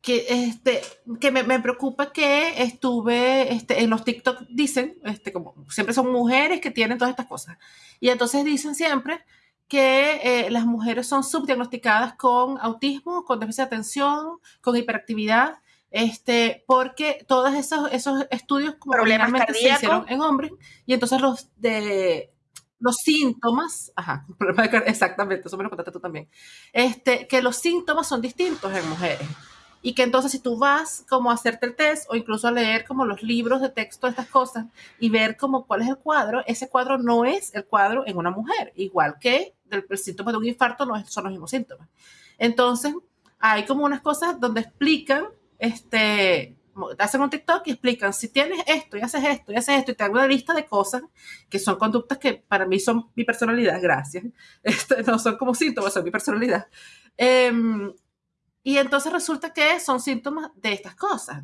que, este, que me, me, preocupa que estuve este, en los TikTok, dicen, este, como siempre son mujeres que tienen todas estas cosas. Y entonces dicen siempre que eh, las mujeres son subdiagnosticadas con autismo, con déficit de atención, con hiperactividad, este, porque todos esos, esos estudios como problemas se hicieron en hombres y entonces los de los síntomas, ajá, exactamente, eso me lo contaste tú también, este, que los síntomas son distintos en mujeres y que entonces si tú vas como a hacerte el test o incluso a leer como los libros de texto estas cosas y ver como cuál es el cuadro, ese cuadro no es el cuadro en una mujer, igual que el, síntoma de un infarto no son los mismos síntomas. Entonces, hay como unas cosas donde explican, este, hacen un TikTok y explican, si tienes esto y haces esto y haces esto y te hago una lista de cosas que son conductas que para mí son mi personalidad, gracias. Este, no son como síntomas, son mi personalidad. Eh, y entonces resulta que son síntomas de estas cosas.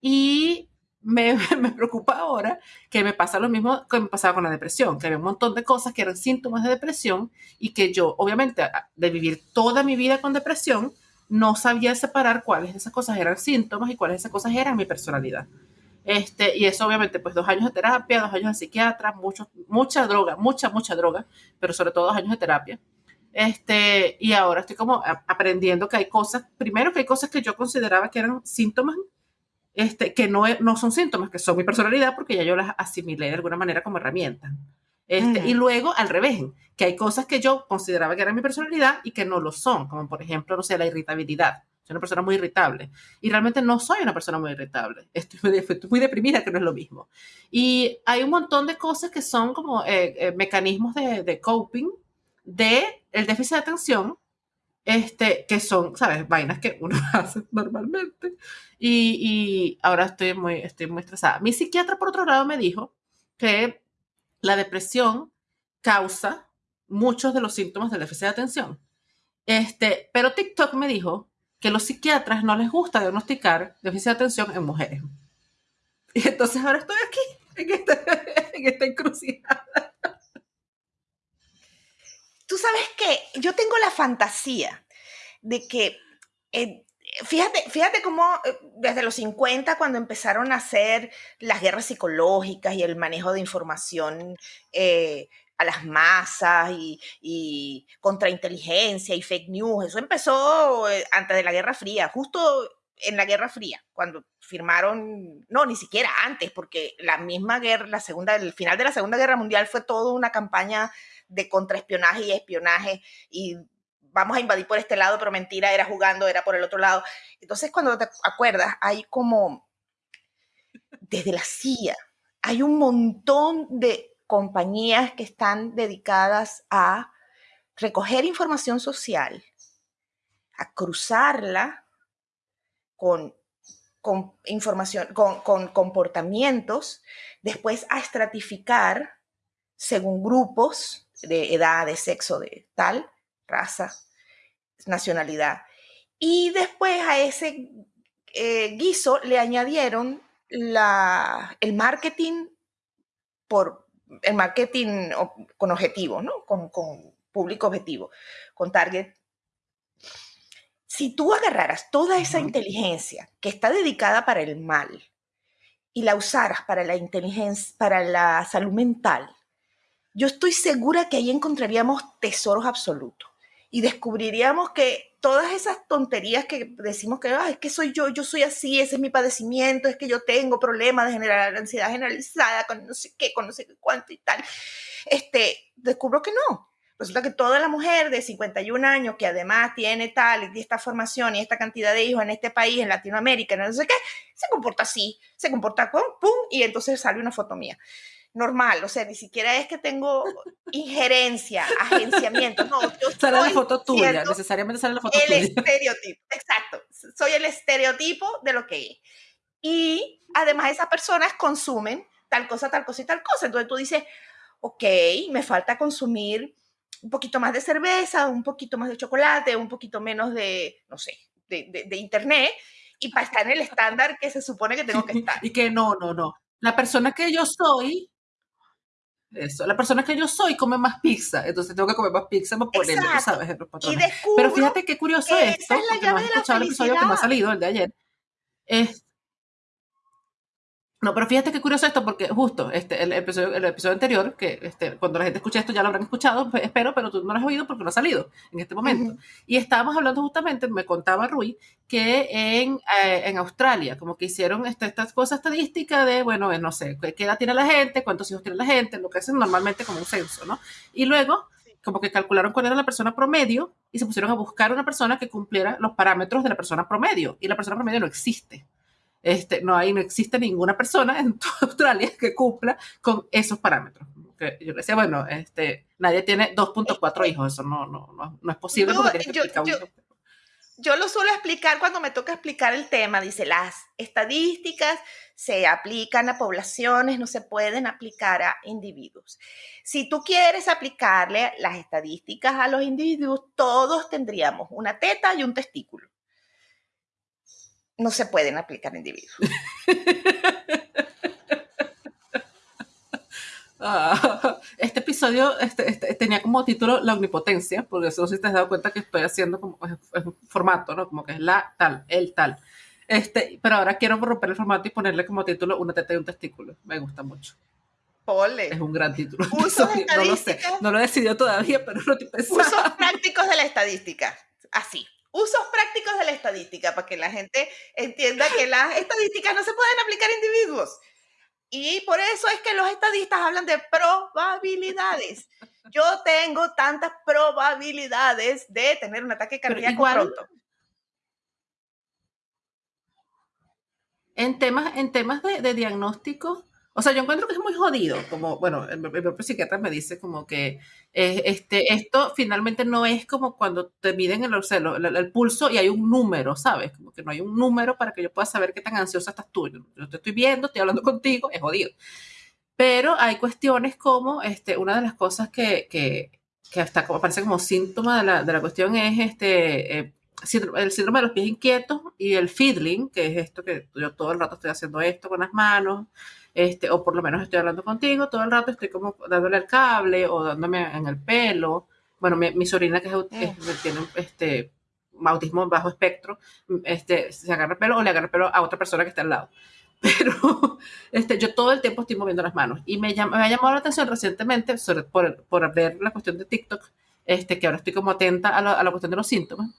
Y me, me, preocupa ahora que me pasa lo mismo que me pasaba con la depresión, que había un montón de cosas que eran síntomas de depresión y que yo, obviamente, de vivir toda mi vida con depresión, no sabía separar cuáles de esas cosas eran síntomas y cuáles de esas cosas eran mi personalidad. Este, y eso obviamente, pues dos años de terapia, dos años de psiquiatra, mucho, mucha droga, mucha, mucha droga, pero sobre todo dos años de terapia. Este, y ahora estoy como aprendiendo que hay cosas, primero que hay cosas que yo consideraba que eran síntomas, este, que no, no son síntomas, que son mi personalidad, porque ya yo las asimilé de alguna manera como herramienta. Este, Y luego al revés, que hay cosas que yo consideraba que eran mi personalidad y que no lo son, como por ejemplo, no sé, la irritabilidad. Soy una persona muy irritable y realmente no soy una persona muy irritable. Estoy muy, estoy muy deprimida, que no es lo mismo. Y hay un montón de cosas que son como eh, eh, mecanismos de, de coping de el déficit de atención, este, que son, ¿sabes? Vainas que uno hace normalmente. Y, y, ahora estoy muy, estoy muy estresada. Mi psiquiatra, por otro lado, me dijo que la depresión causa muchos de los síntomas del déficit de atención. Este, pero TikTok me dijo que los psiquiatras no les gusta diagnosticar déficit de atención en mujeres. Y entonces ahora estoy aquí, en esta, en esta encrucijada tú sabes que yo tengo la fantasía de que, fíjate, fíjate cómo eh, desde los 50, cuando empezaron a hacer las guerras psicológicas y el manejo de información eh, a las masas y, y contrainteligencia y fake news, eso empezó antes de la Guerra Fría, justo en la Guerra Fría, cuando firmaron, no, ni siquiera antes, porque la misma guerra, la segunda, el final de la Segunda Guerra Mundial fue toda una campaña de contraespionaje y espionaje y vamos a invadir por este lado, pero mentira, era jugando, era por el otro lado. Entonces, cuando te acuerdas, hay como, desde la CIA, hay un montón de compañías que están dedicadas a recoger información social, a cruzarla con, información, con comportamientos, después a estratificar según grupos de edad, de sexo, de tal, raza, nacionalidad. Y después a ese eh, guiso le añadieron la, el marketing por el marketing con objetivo, ¿no? Con, con público objetivo, con target. Si tú agarraras toda esa inteligencia que está dedicada para el mal y la usaras para la inteligencia, para la salud mental, yo estoy segura que ahí encontraríamos tesoros absolutos y descubriríamos que todas esas tonterías que decimos que es que soy yo, yo soy así, ese es mi padecimiento, es que yo tengo problemas de generar ansiedad generalizada con no sé qué, con no sé cuánto y tal, este, descubro que no. Resulta que toda la mujer de 51 años que además tiene tal y esta formación y esta cantidad de hijos en este país, en Latinoamérica, no sé qué, se comporta así, se comporta con pum y entonces sale una foto mía normal, o sea, ni siquiera es que tengo injerencia, agenciamiento, no, yo sale la foto tuya, necesariamente sale la foto el tuya. El estereotipo, exacto, soy el estereotipo de lo que es. Y además esas personas consumen tal cosa, tal cosa y tal cosa, entonces tú dices, ok, me falta consumir un poquito más de cerveza, un poquito más de chocolate, un poquito menos de, no sé, de, de, de internet, y para estar en el estándar que se supone que tengo que estar. y que no, no, no. La persona que yo soy eso. La persona que yo soy come más pizza, entonces tengo que comer más pizza para ponerle, ¿sabes? Los patrones. Pero fíjate qué curioso es esto, es la llave no has escuchado el episodio que me ha salido, el de ayer. Es, no, pero fíjate qué curioso esto, porque justo este, el, episodio, el episodio anterior, que este, cuando la gente escuche esto ya lo habrán escuchado, pues, espero, pero tú no lo has oído porque no ha salido en este momento. Y estábamos hablando justamente, me contaba Rui, que en, eh, en Australia, como que hicieron este, estas cosas estadísticas de, bueno, no sé, qué edad tiene la gente, cuántos hijos tiene la gente, lo que hacen normalmente como un censo, ¿no? Y luego, como que calcularon cuál era la persona promedio y se pusieron a buscar una persona que cumpliera los parámetros de la persona promedio. Y la persona promedio no existe. Este, no hay, no existe ninguna persona en toda Australia que cumpla con esos parámetros. Que yo le decía, bueno, este, nadie tiene 2.4 hijos, eso no, no, no, es posible yo, lo suelo explicar cuando me toca explicar el tema, dice, las estadísticas se aplican a poblaciones, no se pueden aplicar a individuos. Si tú quieres aplicarle las estadísticas a los individuos, todos tendríamos una teta y un testículo no se pueden aplicar individuos. Ah, este episodio este, este, tenía como título La omnipotencia, porque eso si te has dado cuenta que estoy haciendo como es, un formato, ¿no? Como que es la tal, el tal. Este, pero ahora quiero romper el formato y ponerle como título Una teta y un testículo. Me gusta mucho. Pole. Es un gran título. no lo sé, no lo he decidido todavía, pero lo estoy pensando. Usos prácticos de la estadística. Así usos prácticos de la estadística para que la gente entienda que las estadísticas no se pueden aplicar a individuos. Y por eso es que los estadistas hablan de probabilidades. Yo tengo tantas probabilidades de tener un ataque cardíaco pronto. En temas, en temas de, de diagnóstico, o sea, yo encuentro que es muy jodido, como, bueno, el, propio psiquiatra me dice como que eh, este, esto finalmente no es como cuando te miden el, el, pulso y hay un número, ¿sabes? Como que no hay un número para que yo pueda saber qué tan ansiosa estás tú. Yo te estoy viendo, estoy hablando contigo, es jodido. Pero hay cuestiones como, este, una de las cosas que, que, que hasta como, parece como síntoma de la, de la cuestión es este, eh, el síndrome de los pies inquietos y el fiddling, que es esto que yo todo el rato estoy haciendo esto con las manos, este, o por lo menos estoy hablando contigo, todo el rato estoy como dándole el cable o dándome en el pelo. Bueno, mi, sobrina que es, tiene este, autismo bajo espectro, este, se agarra el pelo o le agarra el pelo a otra persona que está al lado. Pero este, yo todo el tiempo estoy moviendo las manos. Y me, me ha llamado la atención recientemente, sobre, por, por ver la cuestión de TikTok, este, que ahora estoy como atenta a la, a la cuestión de los síntomas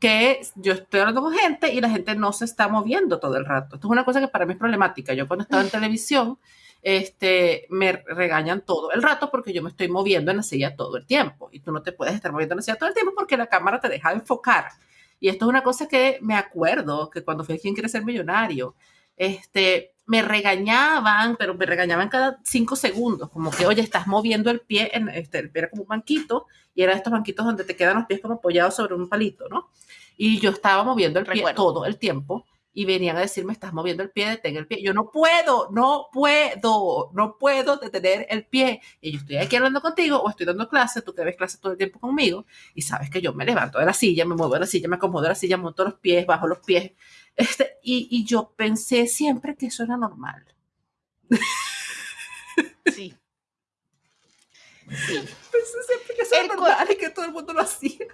que yo estoy hablando con gente y la gente no se está moviendo todo el rato. Esto es una cosa que para mí es problemática. Yo cuando estaba en televisión, este, me regañan todo el rato porque yo me estoy moviendo en la silla todo el tiempo. Y tú no te puedes estar moviendo en la silla todo el tiempo porque la cámara te deja enfocar. Y esto es una cosa que me acuerdo que cuando fui a Quien Quiere Ser Millonario, este, me regañaban, pero me regañaban cada cinco segundos, como que, oye, estás moviendo el pie, en, este, el pie era como un banquito, y era estos banquitos donde te quedan los pies como apoyados sobre un palito, ¿no? Y yo estaba moviendo el pie todo el tiempo y venían a decirme, estás moviendo el pie, detén el pie. Yo no puedo, no puedo, no puedo detener el pie. Y yo estoy aquí hablando contigo o estoy dando clase, tú que ves clase todo el tiempo conmigo y sabes que yo me levanto de la silla, me muevo de la silla, me acomodo de la silla, monto los pies, bajo los pies. Este, y, y yo pensé siempre que eso era normal. Sí. Sí. Pensé siempre que eso era normal y que todo el mundo lo hacía.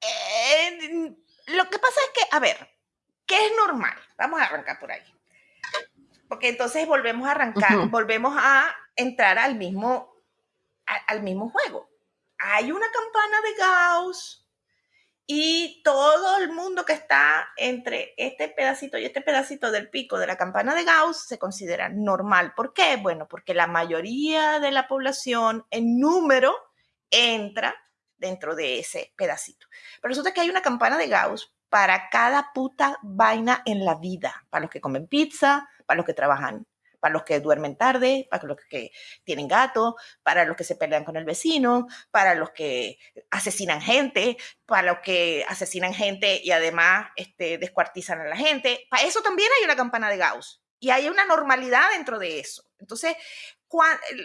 Eh, lo que pasa es que, a ver, ¿qué es normal? Vamos a arrancar por ahí. Porque entonces volvemos a arrancar, volvemos a entrar al mismo, al mismo juego. Hay una campana de Gauss y todo el mundo que está entre este pedacito y este pedacito del pico de la campana de Gauss se considera normal. ¿Por qué? Bueno, porque la mayoría de la población en número entra dentro de ese pedacito. Pero resulta que hay una campana de Gauss para cada puta vaina en la vida, para los que comen pizza, para los que trabajan, para los que duermen tarde, para los que tienen gato, para los que se pelean con el vecino, para los que asesinan gente, para los que asesinan gente y además este, descuartizan a la gente. Para eso también hay una campana de Gauss y hay una normalidad dentro de eso. Entonces,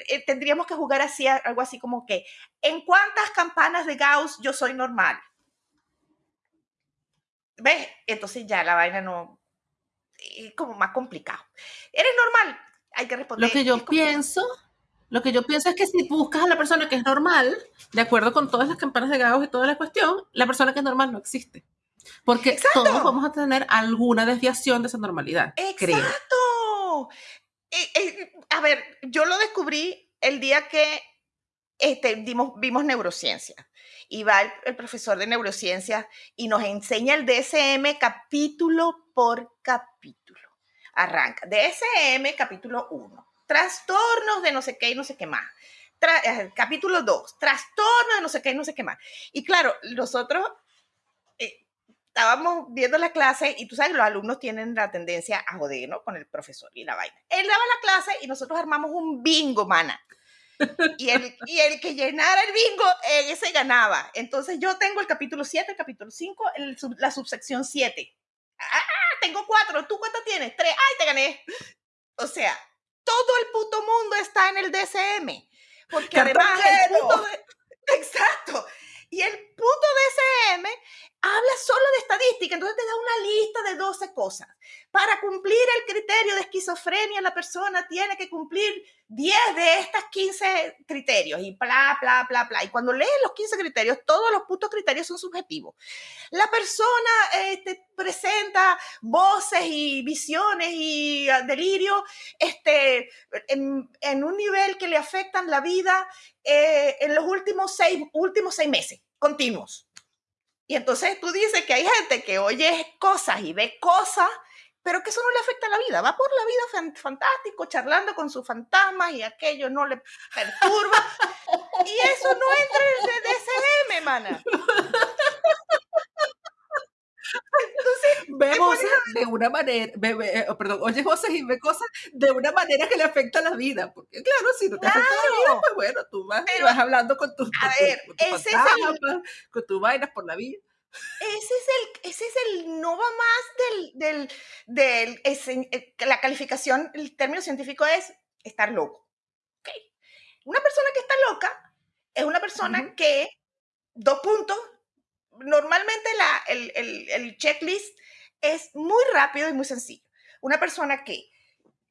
eh, tendríamos que jugar así, algo así como que, ¿en cuántas campanas de Gauss yo soy normal? ¿Ves? Entonces ya la vaina no, es como más complicado. ¿Eres normal? Hay que responder. Lo que yo pienso, lo que yo pienso es que si buscas a la persona que es normal, de acuerdo con todas las campanas de Gauss y toda la cuestión, la persona que es normal no existe. Porque todos vamos a tener alguna desviación de esa normalidad. Exacto. Eh, eh, a ver, yo lo descubrí el día que este, vimos neurociencia. Y va el, profesor de neurociencia y nos enseña el DSM capítulo por capítulo. Arranca. DSM capítulo 1. Trastornos de no sé qué y no sé qué más. Eh, capítulo 2. Trastornos de no sé qué y no sé qué más. Y claro, nosotros estábamos viendo la clase y tú sabes, los alumnos tienen la tendencia a joder, ¿no? Con el profesor y la vaina. Él daba la clase y nosotros armamos un bingo, mana. Y el, y el que llenara el bingo, ese ganaba. Entonces yo tengo el capítulo 7, el capítulo 5, la subsección 7. Ah, tengo cuatro. ¿Tú cuánto tienes? Tres. ¡Ay, te gané! O sea, todo el puto mundo está en el DSM. Porque además el punto Exacto. Y el punto DSM habla solo de estadística, entonces te da una lista de 12 cosas. Para cumplir el criterio de esquizofrenia, la persona tiene que cumplir 10 de estas 15 criterios y bla, bla, bla, bla. Y cuando lees los 15 criterios, todos los putos criterios son subjetivos. La persona este, presenta voces y visiones y ah, delirio este, en, un nivel que le afectan la vida eh, en los últimos seis, últimos seis meses continuos. Y entonces tú dices que hay gente que oye cosas y ve cosas, pero que eso no le afecta a la vida. Va por la vida fantástico, charlando con sus fantasmas y aquello no le perturba. y eso no entra en el DSM, mana. ve voces de una manera, eh, oh, perdón, oye voces y ve cosas de una manera que le afecta a la vida. Porque claro, si no te afecta a la vida, pues bueno, tú vas, vas hablando con tus a ver, ese es con tus vainas por la vida. Ese es el, ese es el no va más del, del, del eh, la calificación, el término científico es estar loco. ¿Okay? Una persona que está loca es una persona que, dos puntos, normalmente la, el, el, el, checklist es muy rápido y muy sencillo. Una persona que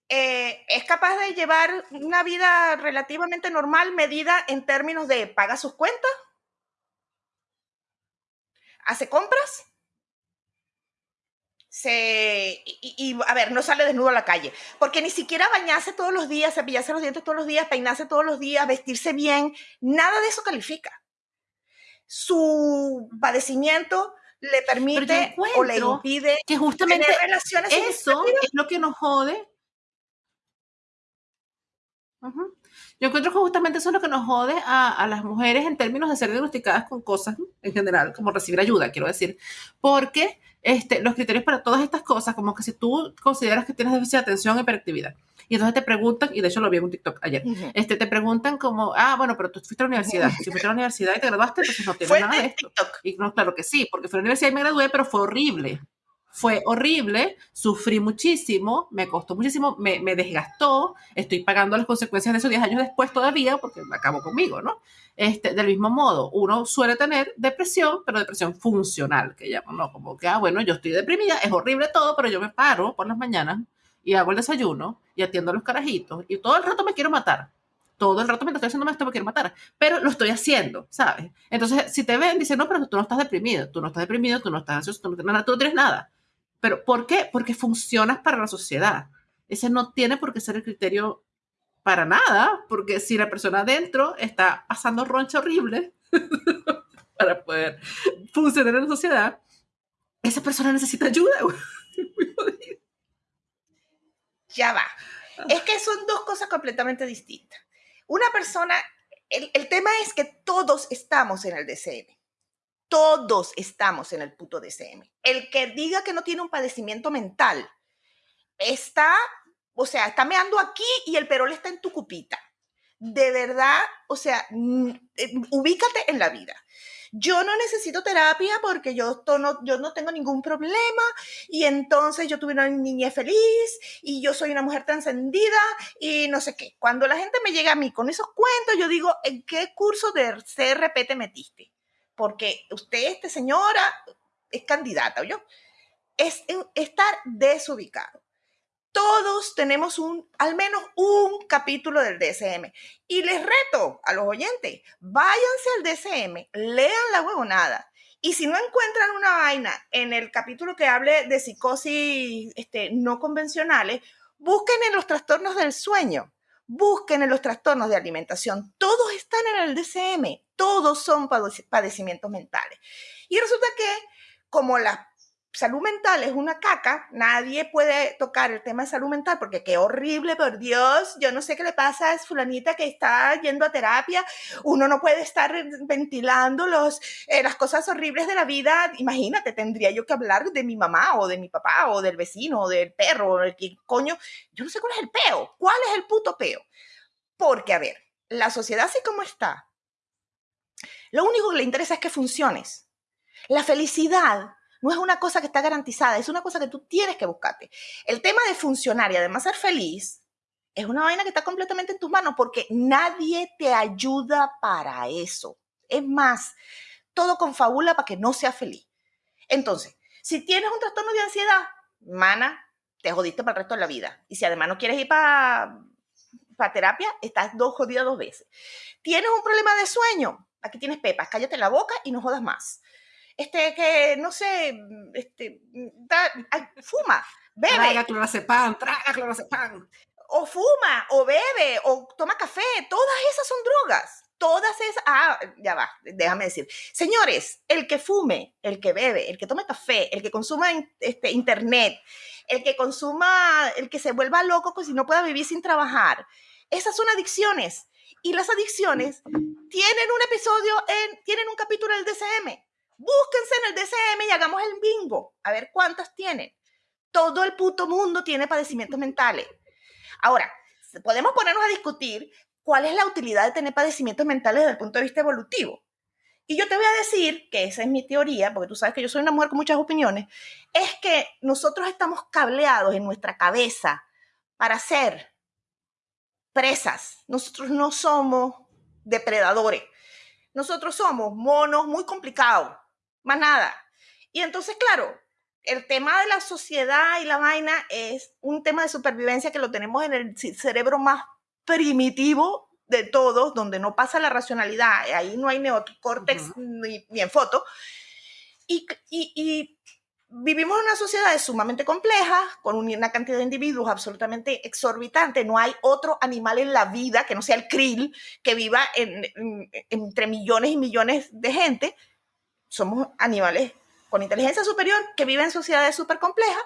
eh, es capaz de llevar una vida relativamente normal medida en términos de paga sus cuentas, hace compras, se, y, a ver, no sale desnudo a la calle, porque ni siquiera bañarse todos los días, cepillarse los dientes todos los días, peinarse todos los días, vestirse bien, nada de eso califica. Su padecimiento le permite o le impide que justamente tener relaciones eso es lo que nos jode. Yo encuentro que justamente eso es lo que nos jode a, a, las mujeres en términos de ser diagnosticadas con cosas en general, como recibir ayuda, quiero decir, porque este, los criterios para todas estas cosas, como que si tú consideras que tienes déficit de atención, hiperactividad, y entonces te preguntan, y de hecho lo vi en un TikTok ayer, este, te preguntan como, ah, bueno, pero tú fuiste a la universidad. Si fuiste a la universidad y te graduaste, entonces no tienes nada de esto. Y no, claro que sí, porque fui a la universidad y me gradué, pero fue horrible. Fue horrible, sufrí muchísimo, me costó muchísimo, me, me desgastó, estoy pagando las consecuencias de esos 10 años después todavía, porque acabó conmigo, ¿no? Este, del mismo modo, uno suele tener depresión, pero depresión funcional, que llaman, ¿no? Como que, ah, bueno, yo estoy deprimida, es horrible todo, pero yo me paro por las mañanas y hago el desayuno y atiendo a los carajitos y todo el rato me quiero matar. Todo el rato me estoy haciendo esto me quiero matar, pero lo estoy haciendo, ¿sabes? Entonces, si te ven, dicen, no, pero tú no estás deprimido, tú no estás deprimido, tú no estás ansioso, tú no tú no tienes nada. Pero, ¿por qué? Porque funcionas para la sociedad. Ese no tiene por qué ser el criterio para nada, porque si la persona adentro está pasando roncha horrible para poder funcionar en la sociedad, esa persona necesita ayuda. ya va. Es que son dos cosas completamente distintas. Una persona, el, tema es que todos estamos en el DCM. Todos estamos en el puto DCM. El que diga que no tiene un padecimiento mental está, o sea, está meando aquí y el perol está en tu cupita. De verdad, o sea, eh, ubícate en la vida yo no necesito terapia porque yo, no, yo no tengo ningún problema y entonces yo tuve una niña feliz y yo soy una mujer trascendida y no sé qué. Cuando la gente me llega a mí con esos cuentos, yo digo, ¿en qué curso de CRP te metiste? Porque usted, este señora, es candidata, ¿o yo? Es estar desubicado todos tenemos un, al menos un capítulo del DSM. Y les reto a los oyentes, váyanse al DSM, lean la huevonada Y si no encuentran una vaina en el capítulo que hable de psicosis este, no convencionales, busquen en los trastornos del sueño, busquen en los trastornos de alimentación. Todos están en el DCM, todos son padecimientos mentales. Y resulta que como las salud mental es una caca, nadie puede tocar el tema de salud mental porque qué horrible, por Dios, yo no sé qué le pasa a fulanita que está yendo a terapia, uno no puede estar ventilando los, eh, las cosas horribles de la vida, imagínate, tendría yo que hablar de mi mamá o de mi papá o del vecino o del perro o del que coño, yo no sé cuál es el peo, cuál es el puto peo, porque a ver, la sociedad así como está, lo único que le interesa es que funciones. La felicidad no es una cosa que está garantizada, es una cosa que tú tienes que buscarte. El tema de funcionar y además ser feliz es una vaina que está completamente en tus manos porque nadie te ayuda para eso. Es más, todo confabula para que no seas feliz. Entonces, si tienes un trastorno de ansiedad, mana, te jodiste para el resto de la vida. Y si además no quieres ir para terapia, estás dos jodidas dos veces. Tienes un problema de sueño, aquí tienes pepas, cállate la boca y no jodas más este, que, no sé, este, fuma, bebe. Traga clorazepam, traga clorazepam. O fuma, o bebe, o toma café, todas esas son drogas. Todas esas, ah, ya va, déjame decir. Señores, el que fume, el que bebe, el que tome café, el que consuma este, internet, el que consuma, el que se vuelva loco pues si no pueda vivir sin trabajar, esas son adicciones. Y las adicciones tienen un episodio, en, tienen un capítulo del DCM Búsquense en el DCM y hagamos el bingo, a ver cuántas tienen. Todo el puto mundo tiene padecimientos mentales. Ahora, podemos ponernos a discutir cuál es la utilidad de tener padecimientos mentales desde el punto de vista evolutivo. Y yo te voy a decir que esa es mi teoría, porque tú sabes que yo soy una mujer con muchas opiniones, es que nosotros estamos cableados en nuestra cabeza para ser presas. Nosotros no somos depredadores. Nosotros somos monos muy complicados más nada. Y entonces, claro, el tema de la sociedad y la vaina es un tema de supervivencia que lo tenemos en el cerebro más primitivo de todos, donde no pasa la racionalidad, ahí no hay neocórtex ni, en foto. Y, y, vivimos en una sociedad sumamente compleja, con una cantidad de individuos absolutamente exorbitante. No hay otro animal en la vida que no sea el krill, que viva entre millones y millones de gente somos animales con inteligencia superior que viven en sociedades súper complejas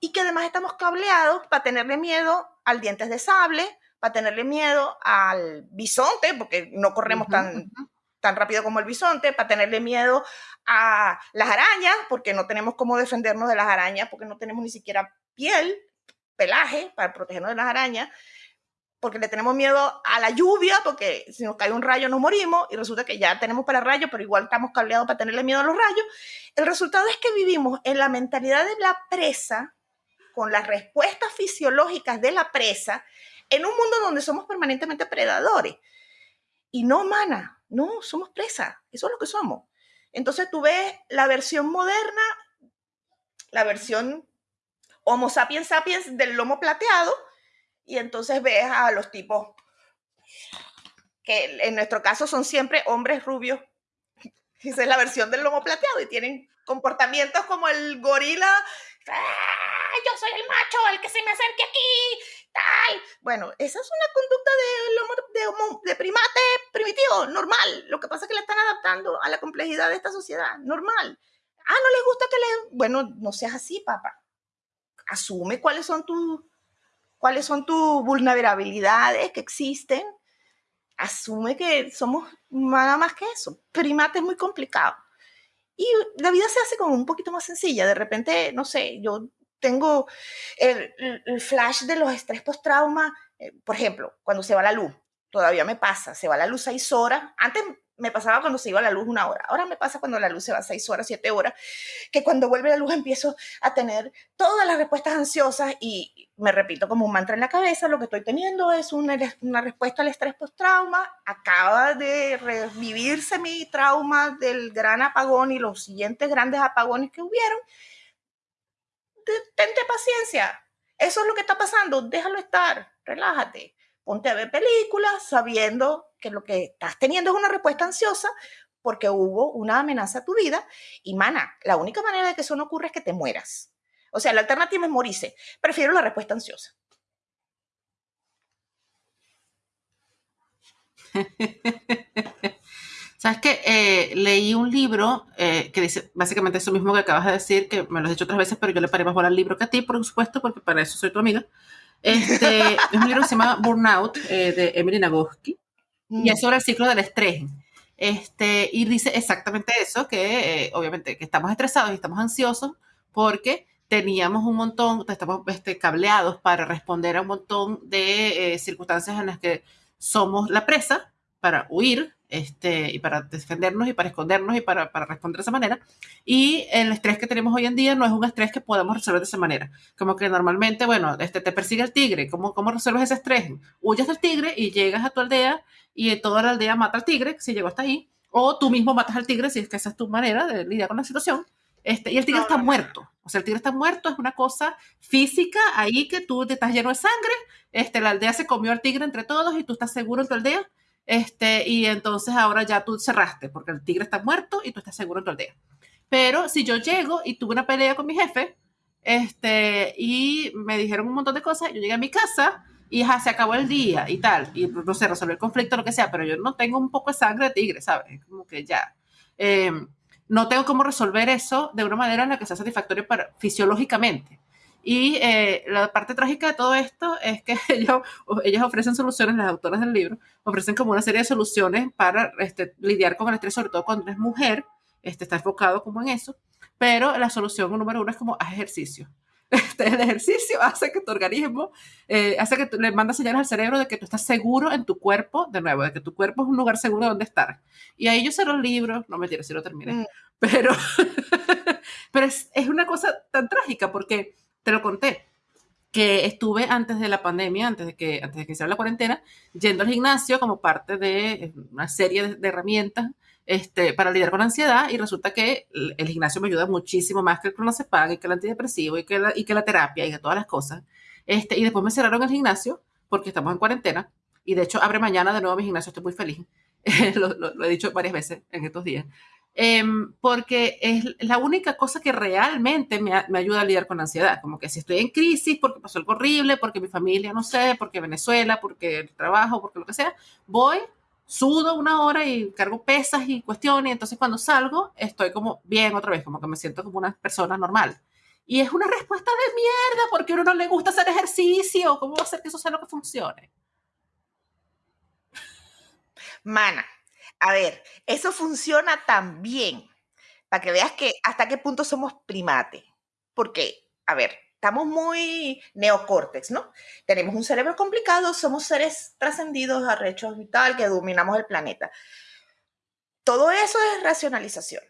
y que además estamos cableados para tenerle miedo al dientes de sable, para tenerle miedo al bisonte, porque no corremos tan, tan rápido como el bisonte, para tenerle miedo a las arañas, porque no tenemos cómo defendernos de las arañas, porque no tenemos ni siquiera piel, pelaje para protegernos de las arañas porque le tenemos miedo a la lluvia, porque si nos cae un rayo nos morimos y resulta que ya tenemos para rayos, pero igual estamos cableados para tenerle miedo a los rayos. El resultado es que vivimos en la mentalidad de la presa, con las respuestas fisiológicas de la presa, en un mundo donde somos permanentemente predadores. Y no, mana, no, somos presa, eso es lo que somos. Entonces tú ves la versión moderna, la versión Homo sapiens sapiens del lomo plateado, y entonces ves a los tipos que en nuestro caso son siempre hombres rubios. Esa es la versión del lomo plateado y tienen comportamientos como el gorila. Yo soy el macho, el que se me acerque aquí, tal. Bueno, esa es una conducta de, lomo, de, de primate primitivo, normal. Lo que pasa es que le están adaptando a la complejidad de esta sociedad, normal. Ah, no les gusta que le... Bueno, no seas así, papá. Asume cuáles son tus cuáles son tus vulnerabilidades que existen, asume que somos nada más que eso. Primate es muy complicado. Y la vida se hace como un poquito más sencilla. De repente, no sé, yo tengo el, flash de los estrés post-trauma, eh, por ejemplo, cuando se va la luz. Todavía me pasa, se va la luz seis horas. Antes me pasaba cuando se iba la luz una hora. Ahora me pasa cuando la luz se va seis horas, siete horas, que cuando vuelve la luz empiezo a tener todas las respuestas ansiosas y me repito como un mantra en la cabeza, lo que estoy teniendo es una, una respuesta al estrés post-trauma. Acaba de revivirse mi trauma del gran apagón y los siguientes grandes apagones que hubieron. Tente paciencia. Eso es lo que está pasando. Déjalo estar. Relájate ponte a ver películas sabiendo que lo que estás teniendo es una respuesta ansiosa, porque hubo una amenaza a tu vida y, mana, la única manera de que eso no ocurra es que te mueras. O sea, la alternativa es morirse. Prefiero la respuesta ansiosa. Sabes que eh, leí un libro eh, que dice básicamente eso mismo que acabas de decir, que me lo has dicho otras veces, pero yo le paré más bola al libro que a ti, por supuesto, porque para eso soy tu amiga. Este, es un libro que se llama Burnout eh, de Emily Nagoski y mm. es sobre el ciclo del estrés. Este, y dice exactamente eso, que obviamente que estamos estresados y estamos ansiosos porque teníamos un montón, estamos este, cableados para responder a un montón de circunstancias en las que somos la presa para huir este, y para defendernos y para escondernos y para, para, responder de esa manera. Y el estrés que tenemos hoy en día no es un estrés que podemos resolver de esa manera. Como que normalmente, bueno, este, te persigue el tigre. ¿Cómo, ¿Cómo resuelves ese estrés? Huyes del tigre y llegas a tu aldea y toda la aldea mata al tigre, si llegó hasta ahí. O tú mismo matas al tigre, si es que esa es tu manera de lidiar con la situación. Este, y el tigre está muerto. O sea, el tigre está muerto, es una cosa física ahí que tú te estás lleno de sangre. Este, la aldea se comió al tigre entre todos y tú estás seguro en tu aldea este, y entonces ahora ya tú cerraste, porque el tigre está muerto y tú estás seguro en tu aldea. Pero si yo llego y tuve una pelea con mi jefe, este, y me dijeron un montón de cosas, yo llegué a mi casa y ya se acabó el día y tal, y no sé, resolver el conflicto, lo que sea, pero yo no tengo un poco de sangre de tigre, ¿sabes? Como que ya. Em, no tengo cómo resolver eso de una manera en la que sea satisfactorio para, fisiológicamente. Y eh, la parte trágica de todo esto es que ellos, ellos ofrecen soluciones, las autoras del libro, ofrecen como una serie de soluciones para este, lidiar con el estrés, sobre todo cuando eres mujer, este, está enfocado como en eso, pero la solución número uno es como haz ejercicio. Este, el ejercicio hace que tu organismo, eh, hace que le manda señales al cerebro de que tú estás seguro en tu cuerpo, de nuevo, de que tu cuerpo es un lugar seguro donde estar. Y ahí yo sé los libros, no me mentira, si lo terminé, mm. pero, pero es, es una cosa tan trágica porque te lo conté, que estuve antes de la pandemia, antes de que, antes de que la cuarentena, yendo al gimnasio como parte de eh, una serie de, herramientas este, para lidiar con ansiedad y resulta que el, gimnasio me ayuda muchísimo más que el clonazepam y que el antidepresivo y que la, y que la terapia y que todas las cosas. Este, y después me cerraron el gimnasio porque estamos en cuarentena y de hecho abre mañana de nuevo mi gimnasio, estoy muy feliz. lo, he dicho varias veces en estos días. Em, porque es la única cosa que realmente me, me, ayuda a lidiar con ansiedad. Como que si estoy en crisis, porque pasó algo horrible, porque mi familia, no sé, porque Venezuela, porque el trabajo, porque lo que sea, voy, sudo una hora y cargo pesas y cuestiones, y entonces cuando salgo estoy como bien otra vez, como que me siento como una persona normal. Y es una respuesta de mierda, porque a uno no le gusta hacer ejercicio. ¿Cómo va a hacer que eso sea lo que funcione? Mana, a ver, eso funciona también, para que veas que hasta qué punto somos primates. Porque, a ver, estamos muy neocórtex, ¿no? Tenemos un cerebro complicado, somos seres trascendidos, arrechos y tal, que dominamos el planeta. Todo eso es racionalización.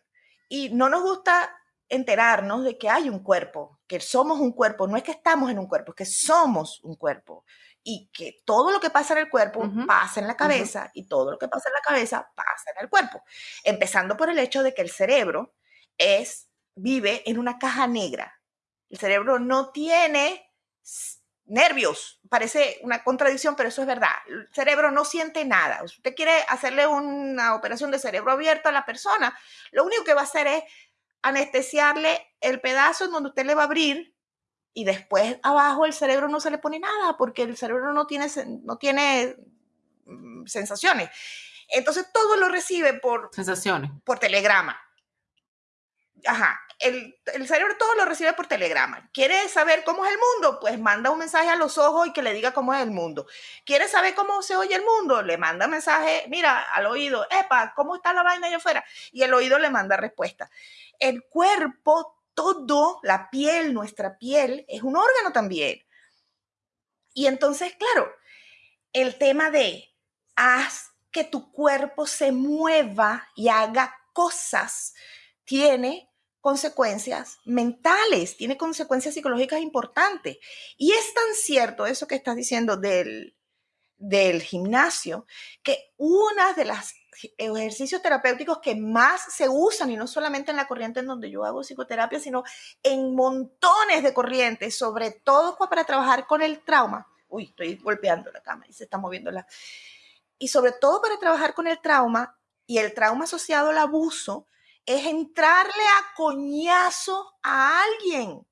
Y no nos gusta enterarnos de que hay un cuerpo, que somos un cuerpo, no es que estamos en un cuerpo, es que somos un cuerpo y que todo lo que pasa en el cuerpo pasa en la cabeza y todo lo que pasa en la cabeza pasa en el cuerpo. Empezando por el hecho de que el cerebro es, vive en una caja negra. El cerebro no tiene nervios. Parece una contradicción, pero eso es verdad. El cerebro no siente nada. Usted quiere hacerle una operación de cerebro abierto a la persona, lo único que va a hacer es anestesiarle el pedazo en donde usted le va a abrir y después abajo el cerebro no se le pone nada porque el cerebro no tiene, no tiene mm, sensaciones. Entonces todo lo recibe por... Sensaciones. Por telegrama. Ajá. El, el, cerebro todo lo recibe por telegrama. ¿Quiere saber cómo es el mundo? Pues manda un mensaje a los ojos y que le diga cómo es el mundo. ¿Quiere saber cómo se oye el mundo? Le manda un mensaje, mira, al oído, epa, ¿cómo está la vaina allá afuera? Y el oído le manda respuesta. El cuerpo todo, la piel, nuestra piel, es un órgano también. Y entonces, claro, el tema de haz que tu cuerpo se mueva y haga cosas tiene consecuencias mentales, tiene consecuencias psicológicas importantes. Y es tan cierto eso que estás diciendo del, del gimnasio, que una de las ejercicios terapéuticos que más se usan, y no solamente en la corriente en donde yo hago psicoterapia, sino en montones de corrientes, sobre todo para trabajar con el trauma. Uy, estoy golpeando la cama y se está moviendo la... Y sobre todo para trabajar con el trauma, Y el trauma asociado al abuso es entrarle a coñazo a alguien.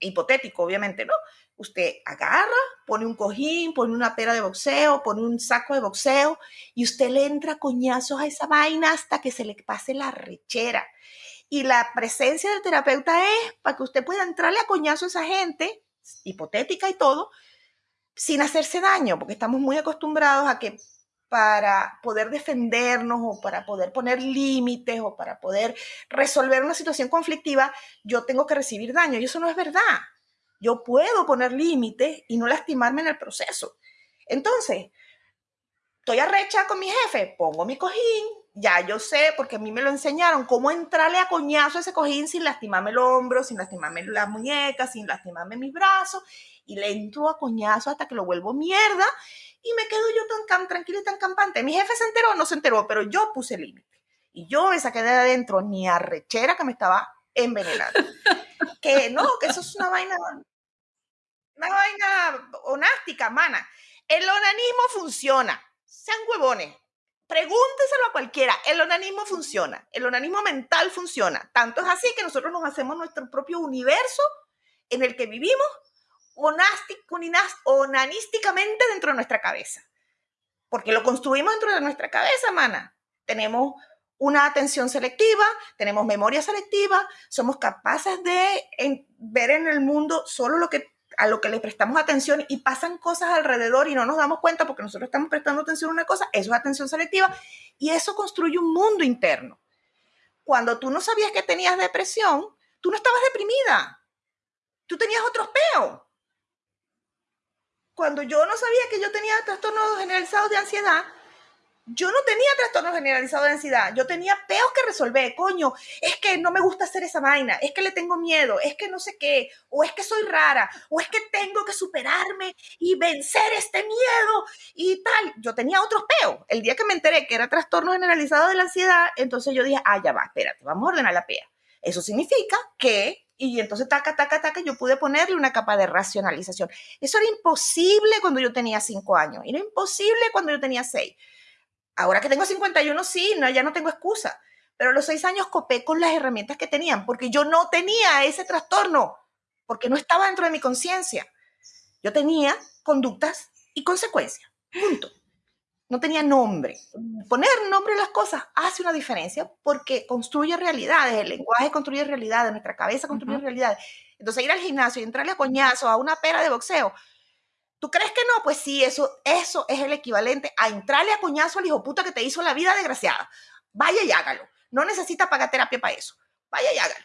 Hipotético, obviamente, ¿no? Usted agarra, pone un cojín, pone una pera de boxeo, pone un saco de boxeo y usted le entra coñazos a esa vaina hasta que se le pase la rechera. Y la presencia del terapeuta es para que usted pueda entrarle a coñazo a esa gente, hipotética y todo, sin hacerse daño, porque estamos muy acostumbrados a que para poder defendernos o para poder poner límites o para poder resolver una situación conflictiva, yo tengo que recibir daño. Y eso no es verdad. Yo puedo poner límites y no lastimarme en el proceso. Entonces, estoy arrecha con mi jefe, pongo mi cojín, ya yo sé, porque a mí me lo enseñaron, cómo entrarle a coñazo a ese cojín sin lastimarme el hombro, sin lastimarme las muñecas, sin lastimarme mis brazos, y le entro a coñazo hasta que lo vuelvo mierda, y me quedo yo tan tranquila y tan campante. Mi jefe se enteró, no se enteró, pero yo puse límite. Y yo me saqué de adentro ni arrechera que me estaba envenenando. que no, que eso es una vaina, una vaina onástica, mana. El onanismo funciona. Sean huevones. Pregúnteselo a cualquiera. El onanismo funciona. El onanismo mental funciona. Tanto es así que nosotros nos hacemos nuestro propio universo en el que vivimos onanísticamente dentro de nuestra cabeza. Porque lo construimos dentro de nuestra cabeza, mana. Tenemos una atención selectiva, tenemos memoria selectiva, somos capaces de ver en el mundo solo lo que a lo que le prestamos atención y pasan cosas alrededor y no nos damos cuenta porque nosotros estamos prestando atención a una cosa, eso es atención selectiva y eso construye un mundo interno. Cuando tú no sabías que tenías depresión, tú no estabas deprimida, tú tenías otros peos. Cuando yo no sabía que yo tenía trastornos generalizados de ansiedad, yo no tenía trastorno generalizado de ansiedad, yo tenía peos que resolver, coño, es que no me gusta hacer esa vaina, es que le tengo miedo, es que no sé qué, o es que soy rara, o es que tengo que superarme y vencer este miedo y tal. Yo tenía otros peos. El día que me enteré que era trastorno generalizado de la ansiedad, entonces yo dije, ah, ya va, espérate, vamos a ordenar la pea. Eso significa que y entonces taca, taca, taca, yo pude ponerle una capa de racionalización. Eso era imposible cuando yo tenía cinco años, era imposible cuando yo tenía seis. Ahora que tengo 51, sí, no, ya no tengo excusa. Pero a los seis años copé con las herramientas que tenían, porque yo no tenía ese trastorno, porque no estaba dentro de mi conciencia. Yo tenía conductas y consecuencias. Punto. No tenía nombre. Poner nombre a las cosas hace una diferencia porque construye realidades. El lenguaje construye realidades, nuestra cabeza construye realidades. Entonces, ir al gimnasio y entrarle a coñazo a una pera de boxeo ¿Tú crees que no? Pues sí, eso, eso es el equivalente a entrarle a coñazo al hijo puta que te hizo la vida desgraciada. Vaya y hágalo. No necesita pagar terapia para eso. Vaya y hágalo.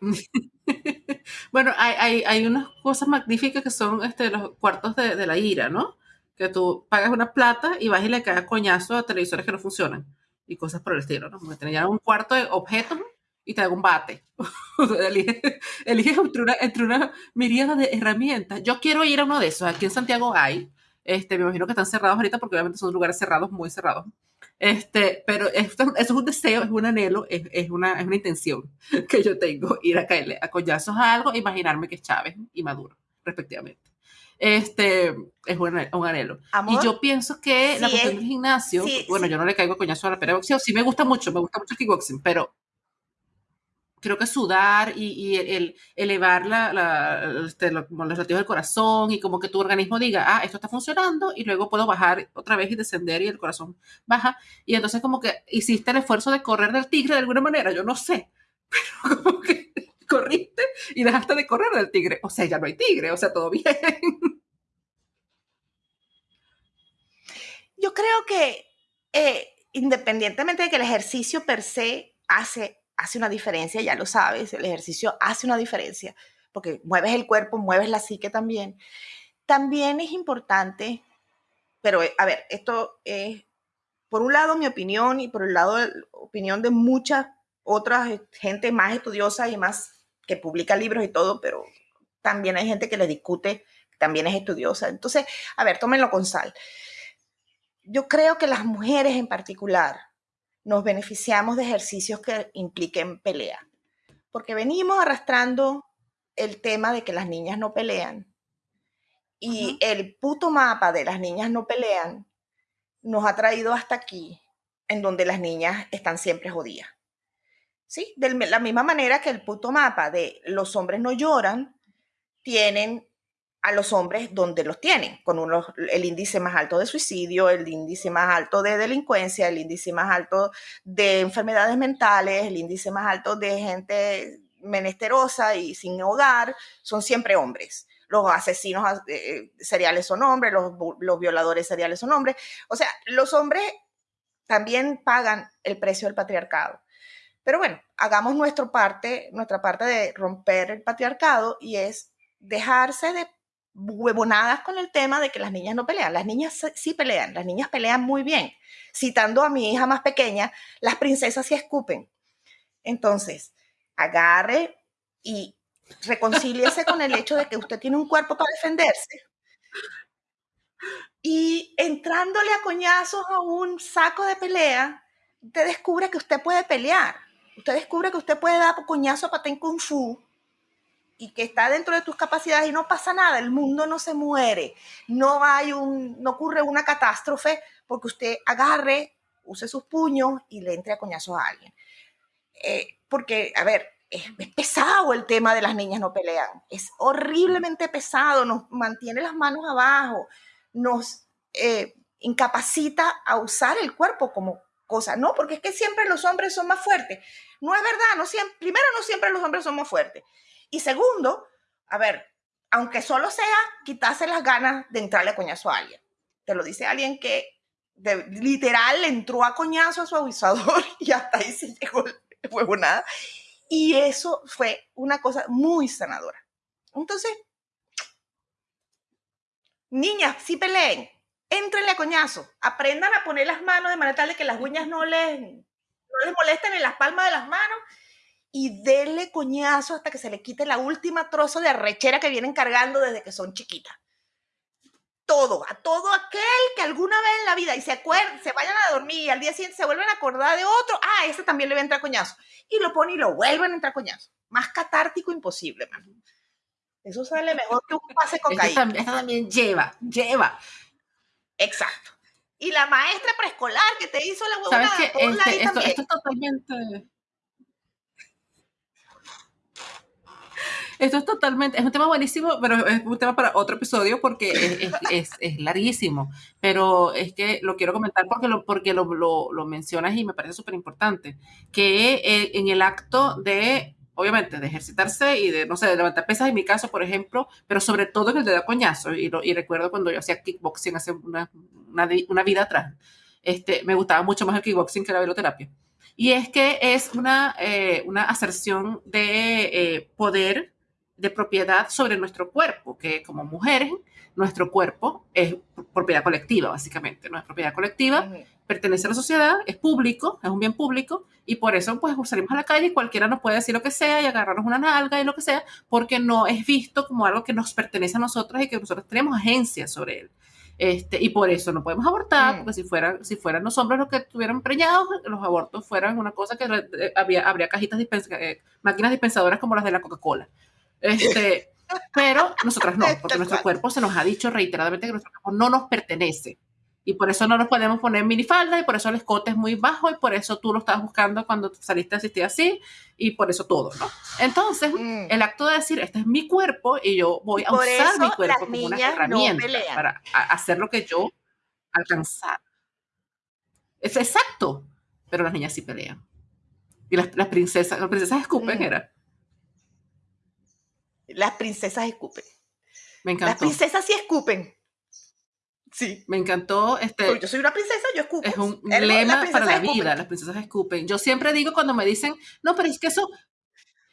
bueno, hay, hay, unas cosas magníficas que son este, los cuartos de, la ira, ¿no? Que tú pagas una plata y vas y le caes coñazo a televisores que no funcionan y cosas por el estilo, ¿no? Porque tener un cuarto de objetos y te hago un bate. eliges elige entre, una, entre una miríada de herramientas. Yo quiero ir a uno de esos. Aquí en Santiago hay. Este, me imagino que están cerrados ahorita porque obviamente son lugares cerrados, muy cerrados. Este, pero esto, eso es un deseo, es un anhelo, es, es, una, es una intención que yo tengo, ir a caerle a collazos a algo e imaginarme que es Chávez y Maduro, respectivamente. Este, es un, un anhelo. y yo pienso que la cuestión del gimnasio, bueno, yo no le caigo a coñazo a la pera boxeo, sí me gusta mucho, me gusta mucho el kickboxing, pero creo que sudar y, el, elevar la, este, los latidos del corazón y como que tu organismo diga, ah, esto está funcionando y luego puedo bajar otra vez y descender y el corazón baja. Y entonces como que hiciste el esfuerzo de correr del tigre de alguna manera, yo no sé, pero como que corriste y dejaste de correr del tigre. O sea, ya no hay tigre, o sea, todo bien. Yo creo que eh, independientemente de que el ejercicio per se hace hace una diferencia, ya lo sabes, el ejercicio hace una diferencia, porque mueves el cuerpo, mueves la psique también. También es importante, pero eh, a ver, esto es, por un lado mi opinión y por el lado la opinión de muchas otras eh, gente más estudiosa y más que publica libros y todo, pero también hay gente que le discute, también es estudiosa. Entonces, a ver, tómenlo con sal. Yo creo que las mujeres en particular nos beneficiamos de ejercicios que impliquen pelea. Porque venimos arrastrando el tema de que las niñas no pelean. Y el puto mapa de las niñas no pelean nos ha traído hasta aquí, en donde las niñas están siempre jodidas. ¿Sí? De la misma manera que el puto mapa de los hombres no lloran, tienen a los hombres donde los tienen, con el índice más alto de suicidio, el índice más alto de delincuencia, el índice más alto de enfermedades mentales, el índice más alto de gente menesterosa y sin hogar, son siempre hombres. Los asesinos eh, seriales son hombres, los, los violadores seriales son hombres. O sea, los hombres también pagan el precio del patriarcado. Pero bueno, hagamos nuestra parte, nuestra parte de romper el patriarcado y es dejarse de huevonadas con el tema de que las niñas no pelean. Las niñas sí pelean, las niñas pelean muy bien. Citando a mi hija más pequeña, las princesas sí escupen. Entonces, agarre y reconcíliese con el hecho de que usted tiene un cuerpo para defenderse. Y entrándole a coñazos a un saco de pelea, usted descubre que usted puede pelear. Usted descubre que usted puede dar coñazo a patén kung fu y que está dentro de tus capacidades y no pasa nada, el mundo no se muere, no hay un, no ocurre una catástrofe porque usted agarre, use sus puños y le entre a coñazos a alguien. Eh, porque, a ver, es, pesado el tema de las niñas no pelean, es horriblemente pesado, nos mantiene las manos abajo, nos eh, incapacita a usar el cuerpo como cosa, no, porque es que siempre los hombres son más fuertes. No es verdad, no siempre, primero no siempre los hombres son más fuertes. Y segundo, a ver, aunque solo sea quitarse las ganas de entrarle a coñazo a alguien. Te lo dice alguien que literal le entró a coñazo a su avisador y hasta ahí se llegó el nada. Y eso fue una cosa muy sanadora. Entonces, niñas, sí peleen, entrenle a coñazo, aprendan a poner las manos de manera tal de que las uñas no les, no les molesten en las palmas de las manos y denle coñazo hasta que se le quite la última trozo de arrechera que vienen cargando desde que son chiquitas. Todo, a todo aquel que alguna vez en la vida y se acuerden, se vayan a dormir y al día siguiente se vuelven a acordar de otro, ah, ese también le va a entrar coñazo. Y lo pone y lo vuelven a entrar coñazo. Más catártico imposible, man. Eso sale mejor que un pase cocaína. Eso también, lleva, lleva. Exacto. Y la maestra preescolar que te hizo la huevonada, ¿Sabes que este, esto, esto es totalmente Esto es totalmente, es un tema buenísimo, pero es un tema para otro episodio porque es, es, es, larguísimo. Pero es que lo quiero comentar porque lo, porque lo, lo, mencionas y me parece súper importante. Que eh, en el acto de, obviamente, de ejercitarse y de, no sé, de levantar pesas en mi caso, por ejemplo, pero sobre todo en el de dar coñazo. Y, y recuerdo cuando yo hacía kickboxing hace una, una, una vida atrás. Este, me gustaba mucho más el kickboxing que la veloterapia. Y es que es una, eh, una aserción de eh, poder de propiedad sobre nuestro cuerpo, que como mujeres, nuestro cuerpo es propiedad colectiva, básicamente, no es propiedad colectiva, pertenece a la sociedad, es público, es un bien público, y por eso pues salimos a la calle y cualquiera nos puede decir lo que sea y agarrarnos una nalga y lo que sea, porque no es visto como algo que nos pertenece a nosotros y que nosotros tenemos agencia sobre él. Este, y por eso no podemos abortar, mm. porque si fueran, si fueran los hombres los que estuvieran preñados, los abortos fueran una cosa que eh, había, habría cajitas, eh, máquinas dispensadoras como las de la Coca-Cola. Este, pero nosotras no, porque nuestro cuerpo se nos ha dicho reiteradamente que nuestro cuerpo no nos pertenece. Y por eso no nos podemos poner minifalda y por eso el escote es muy bajo y por eso tú lo estabas buscando cuando saliste a asistir así y por eso todo, ¿no? Entonces, mm. el acto de decir, este es mi cuerpo y yo voy a usar mi cuerpo como una herramienta para hacer lo que yo alcanzar. Es exacto, pero las niñas sí pelean. Y las, princesas, las princesas escupen, mm. era. Las princesas escupen. Me encantó. Las princesas sí escupen. Sí. Me encantó. Este, yo soy una princesa, yo escupo. Es un lema para la vida, las princesas escupen. Yo siempre digo cuando me dicen, no, pero es que eso,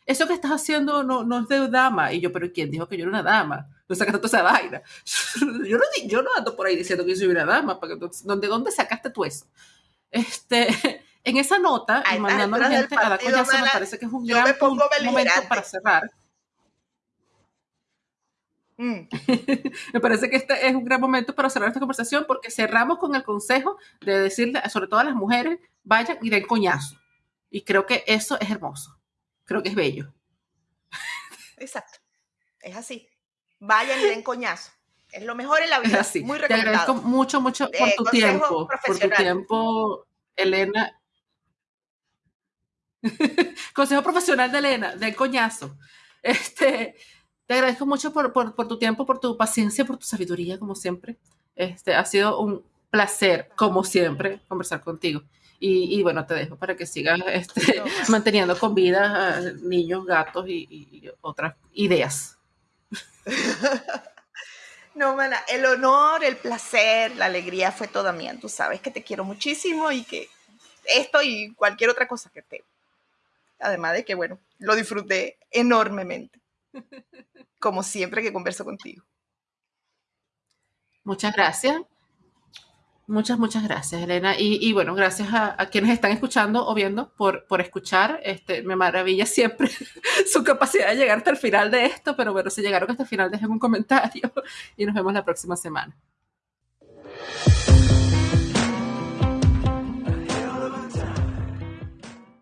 eso que estás haciendo no, no es de dama. Y yo, pero ¿quién dijo que yo era una dama? No sacaste toda esa vaina. Yo no, yo no ando por ahí diciendo que yo soy una dama. ¿De dónde sacaste tú eso? Este, en esa nota, y mandando a la gente a la coñazo, me parece que es un gran momento para cerrar Mm. Me parece que este es un gran momento para cerrar esta conversación porque cerramos con el consejo de decirle, sobre todo a las mujeres, vayan y den coñazo. Y creo que eso es hermoso. Creo que es bello. Exacto. Es así. Vayan y den coñazo. Es lo mejor en la vida. Así. Muy. Te agradezco mucho, mucho por tu tiempo. Por tu tiempo, Elena. Consejo profesional de Elena, del coñazo. Este, te agradezco mucho por, por, por, tu tiempo, por tu paciencia, por tu sabiduría, como siempre. Este, ha sido un placer, como siempre, conversar contigo. Y, y bueno, te dejo para que sigas este, manteniendo con vida a niños, gatos y, y otras ideas. No, mana, el honor, el placer, la alegría fue toda mía. Tú sabes que te quiero muchísimo y que esto y cualquier otra cosa que te. Además de que, bueno, lo disfruté enormemente. Como siempre que converso contigo. Muchas gracias. Muchas, muchas gracias, Elena. Y, bueno, gracias a, quienes están escuchando o viendo por, por escuchar. Este, me maravilla siempre su capacidad de llegar hasta el final de esto, pero bueno, si llegaron hasta el final, dejen un comentario y nos vemos la próxima semana.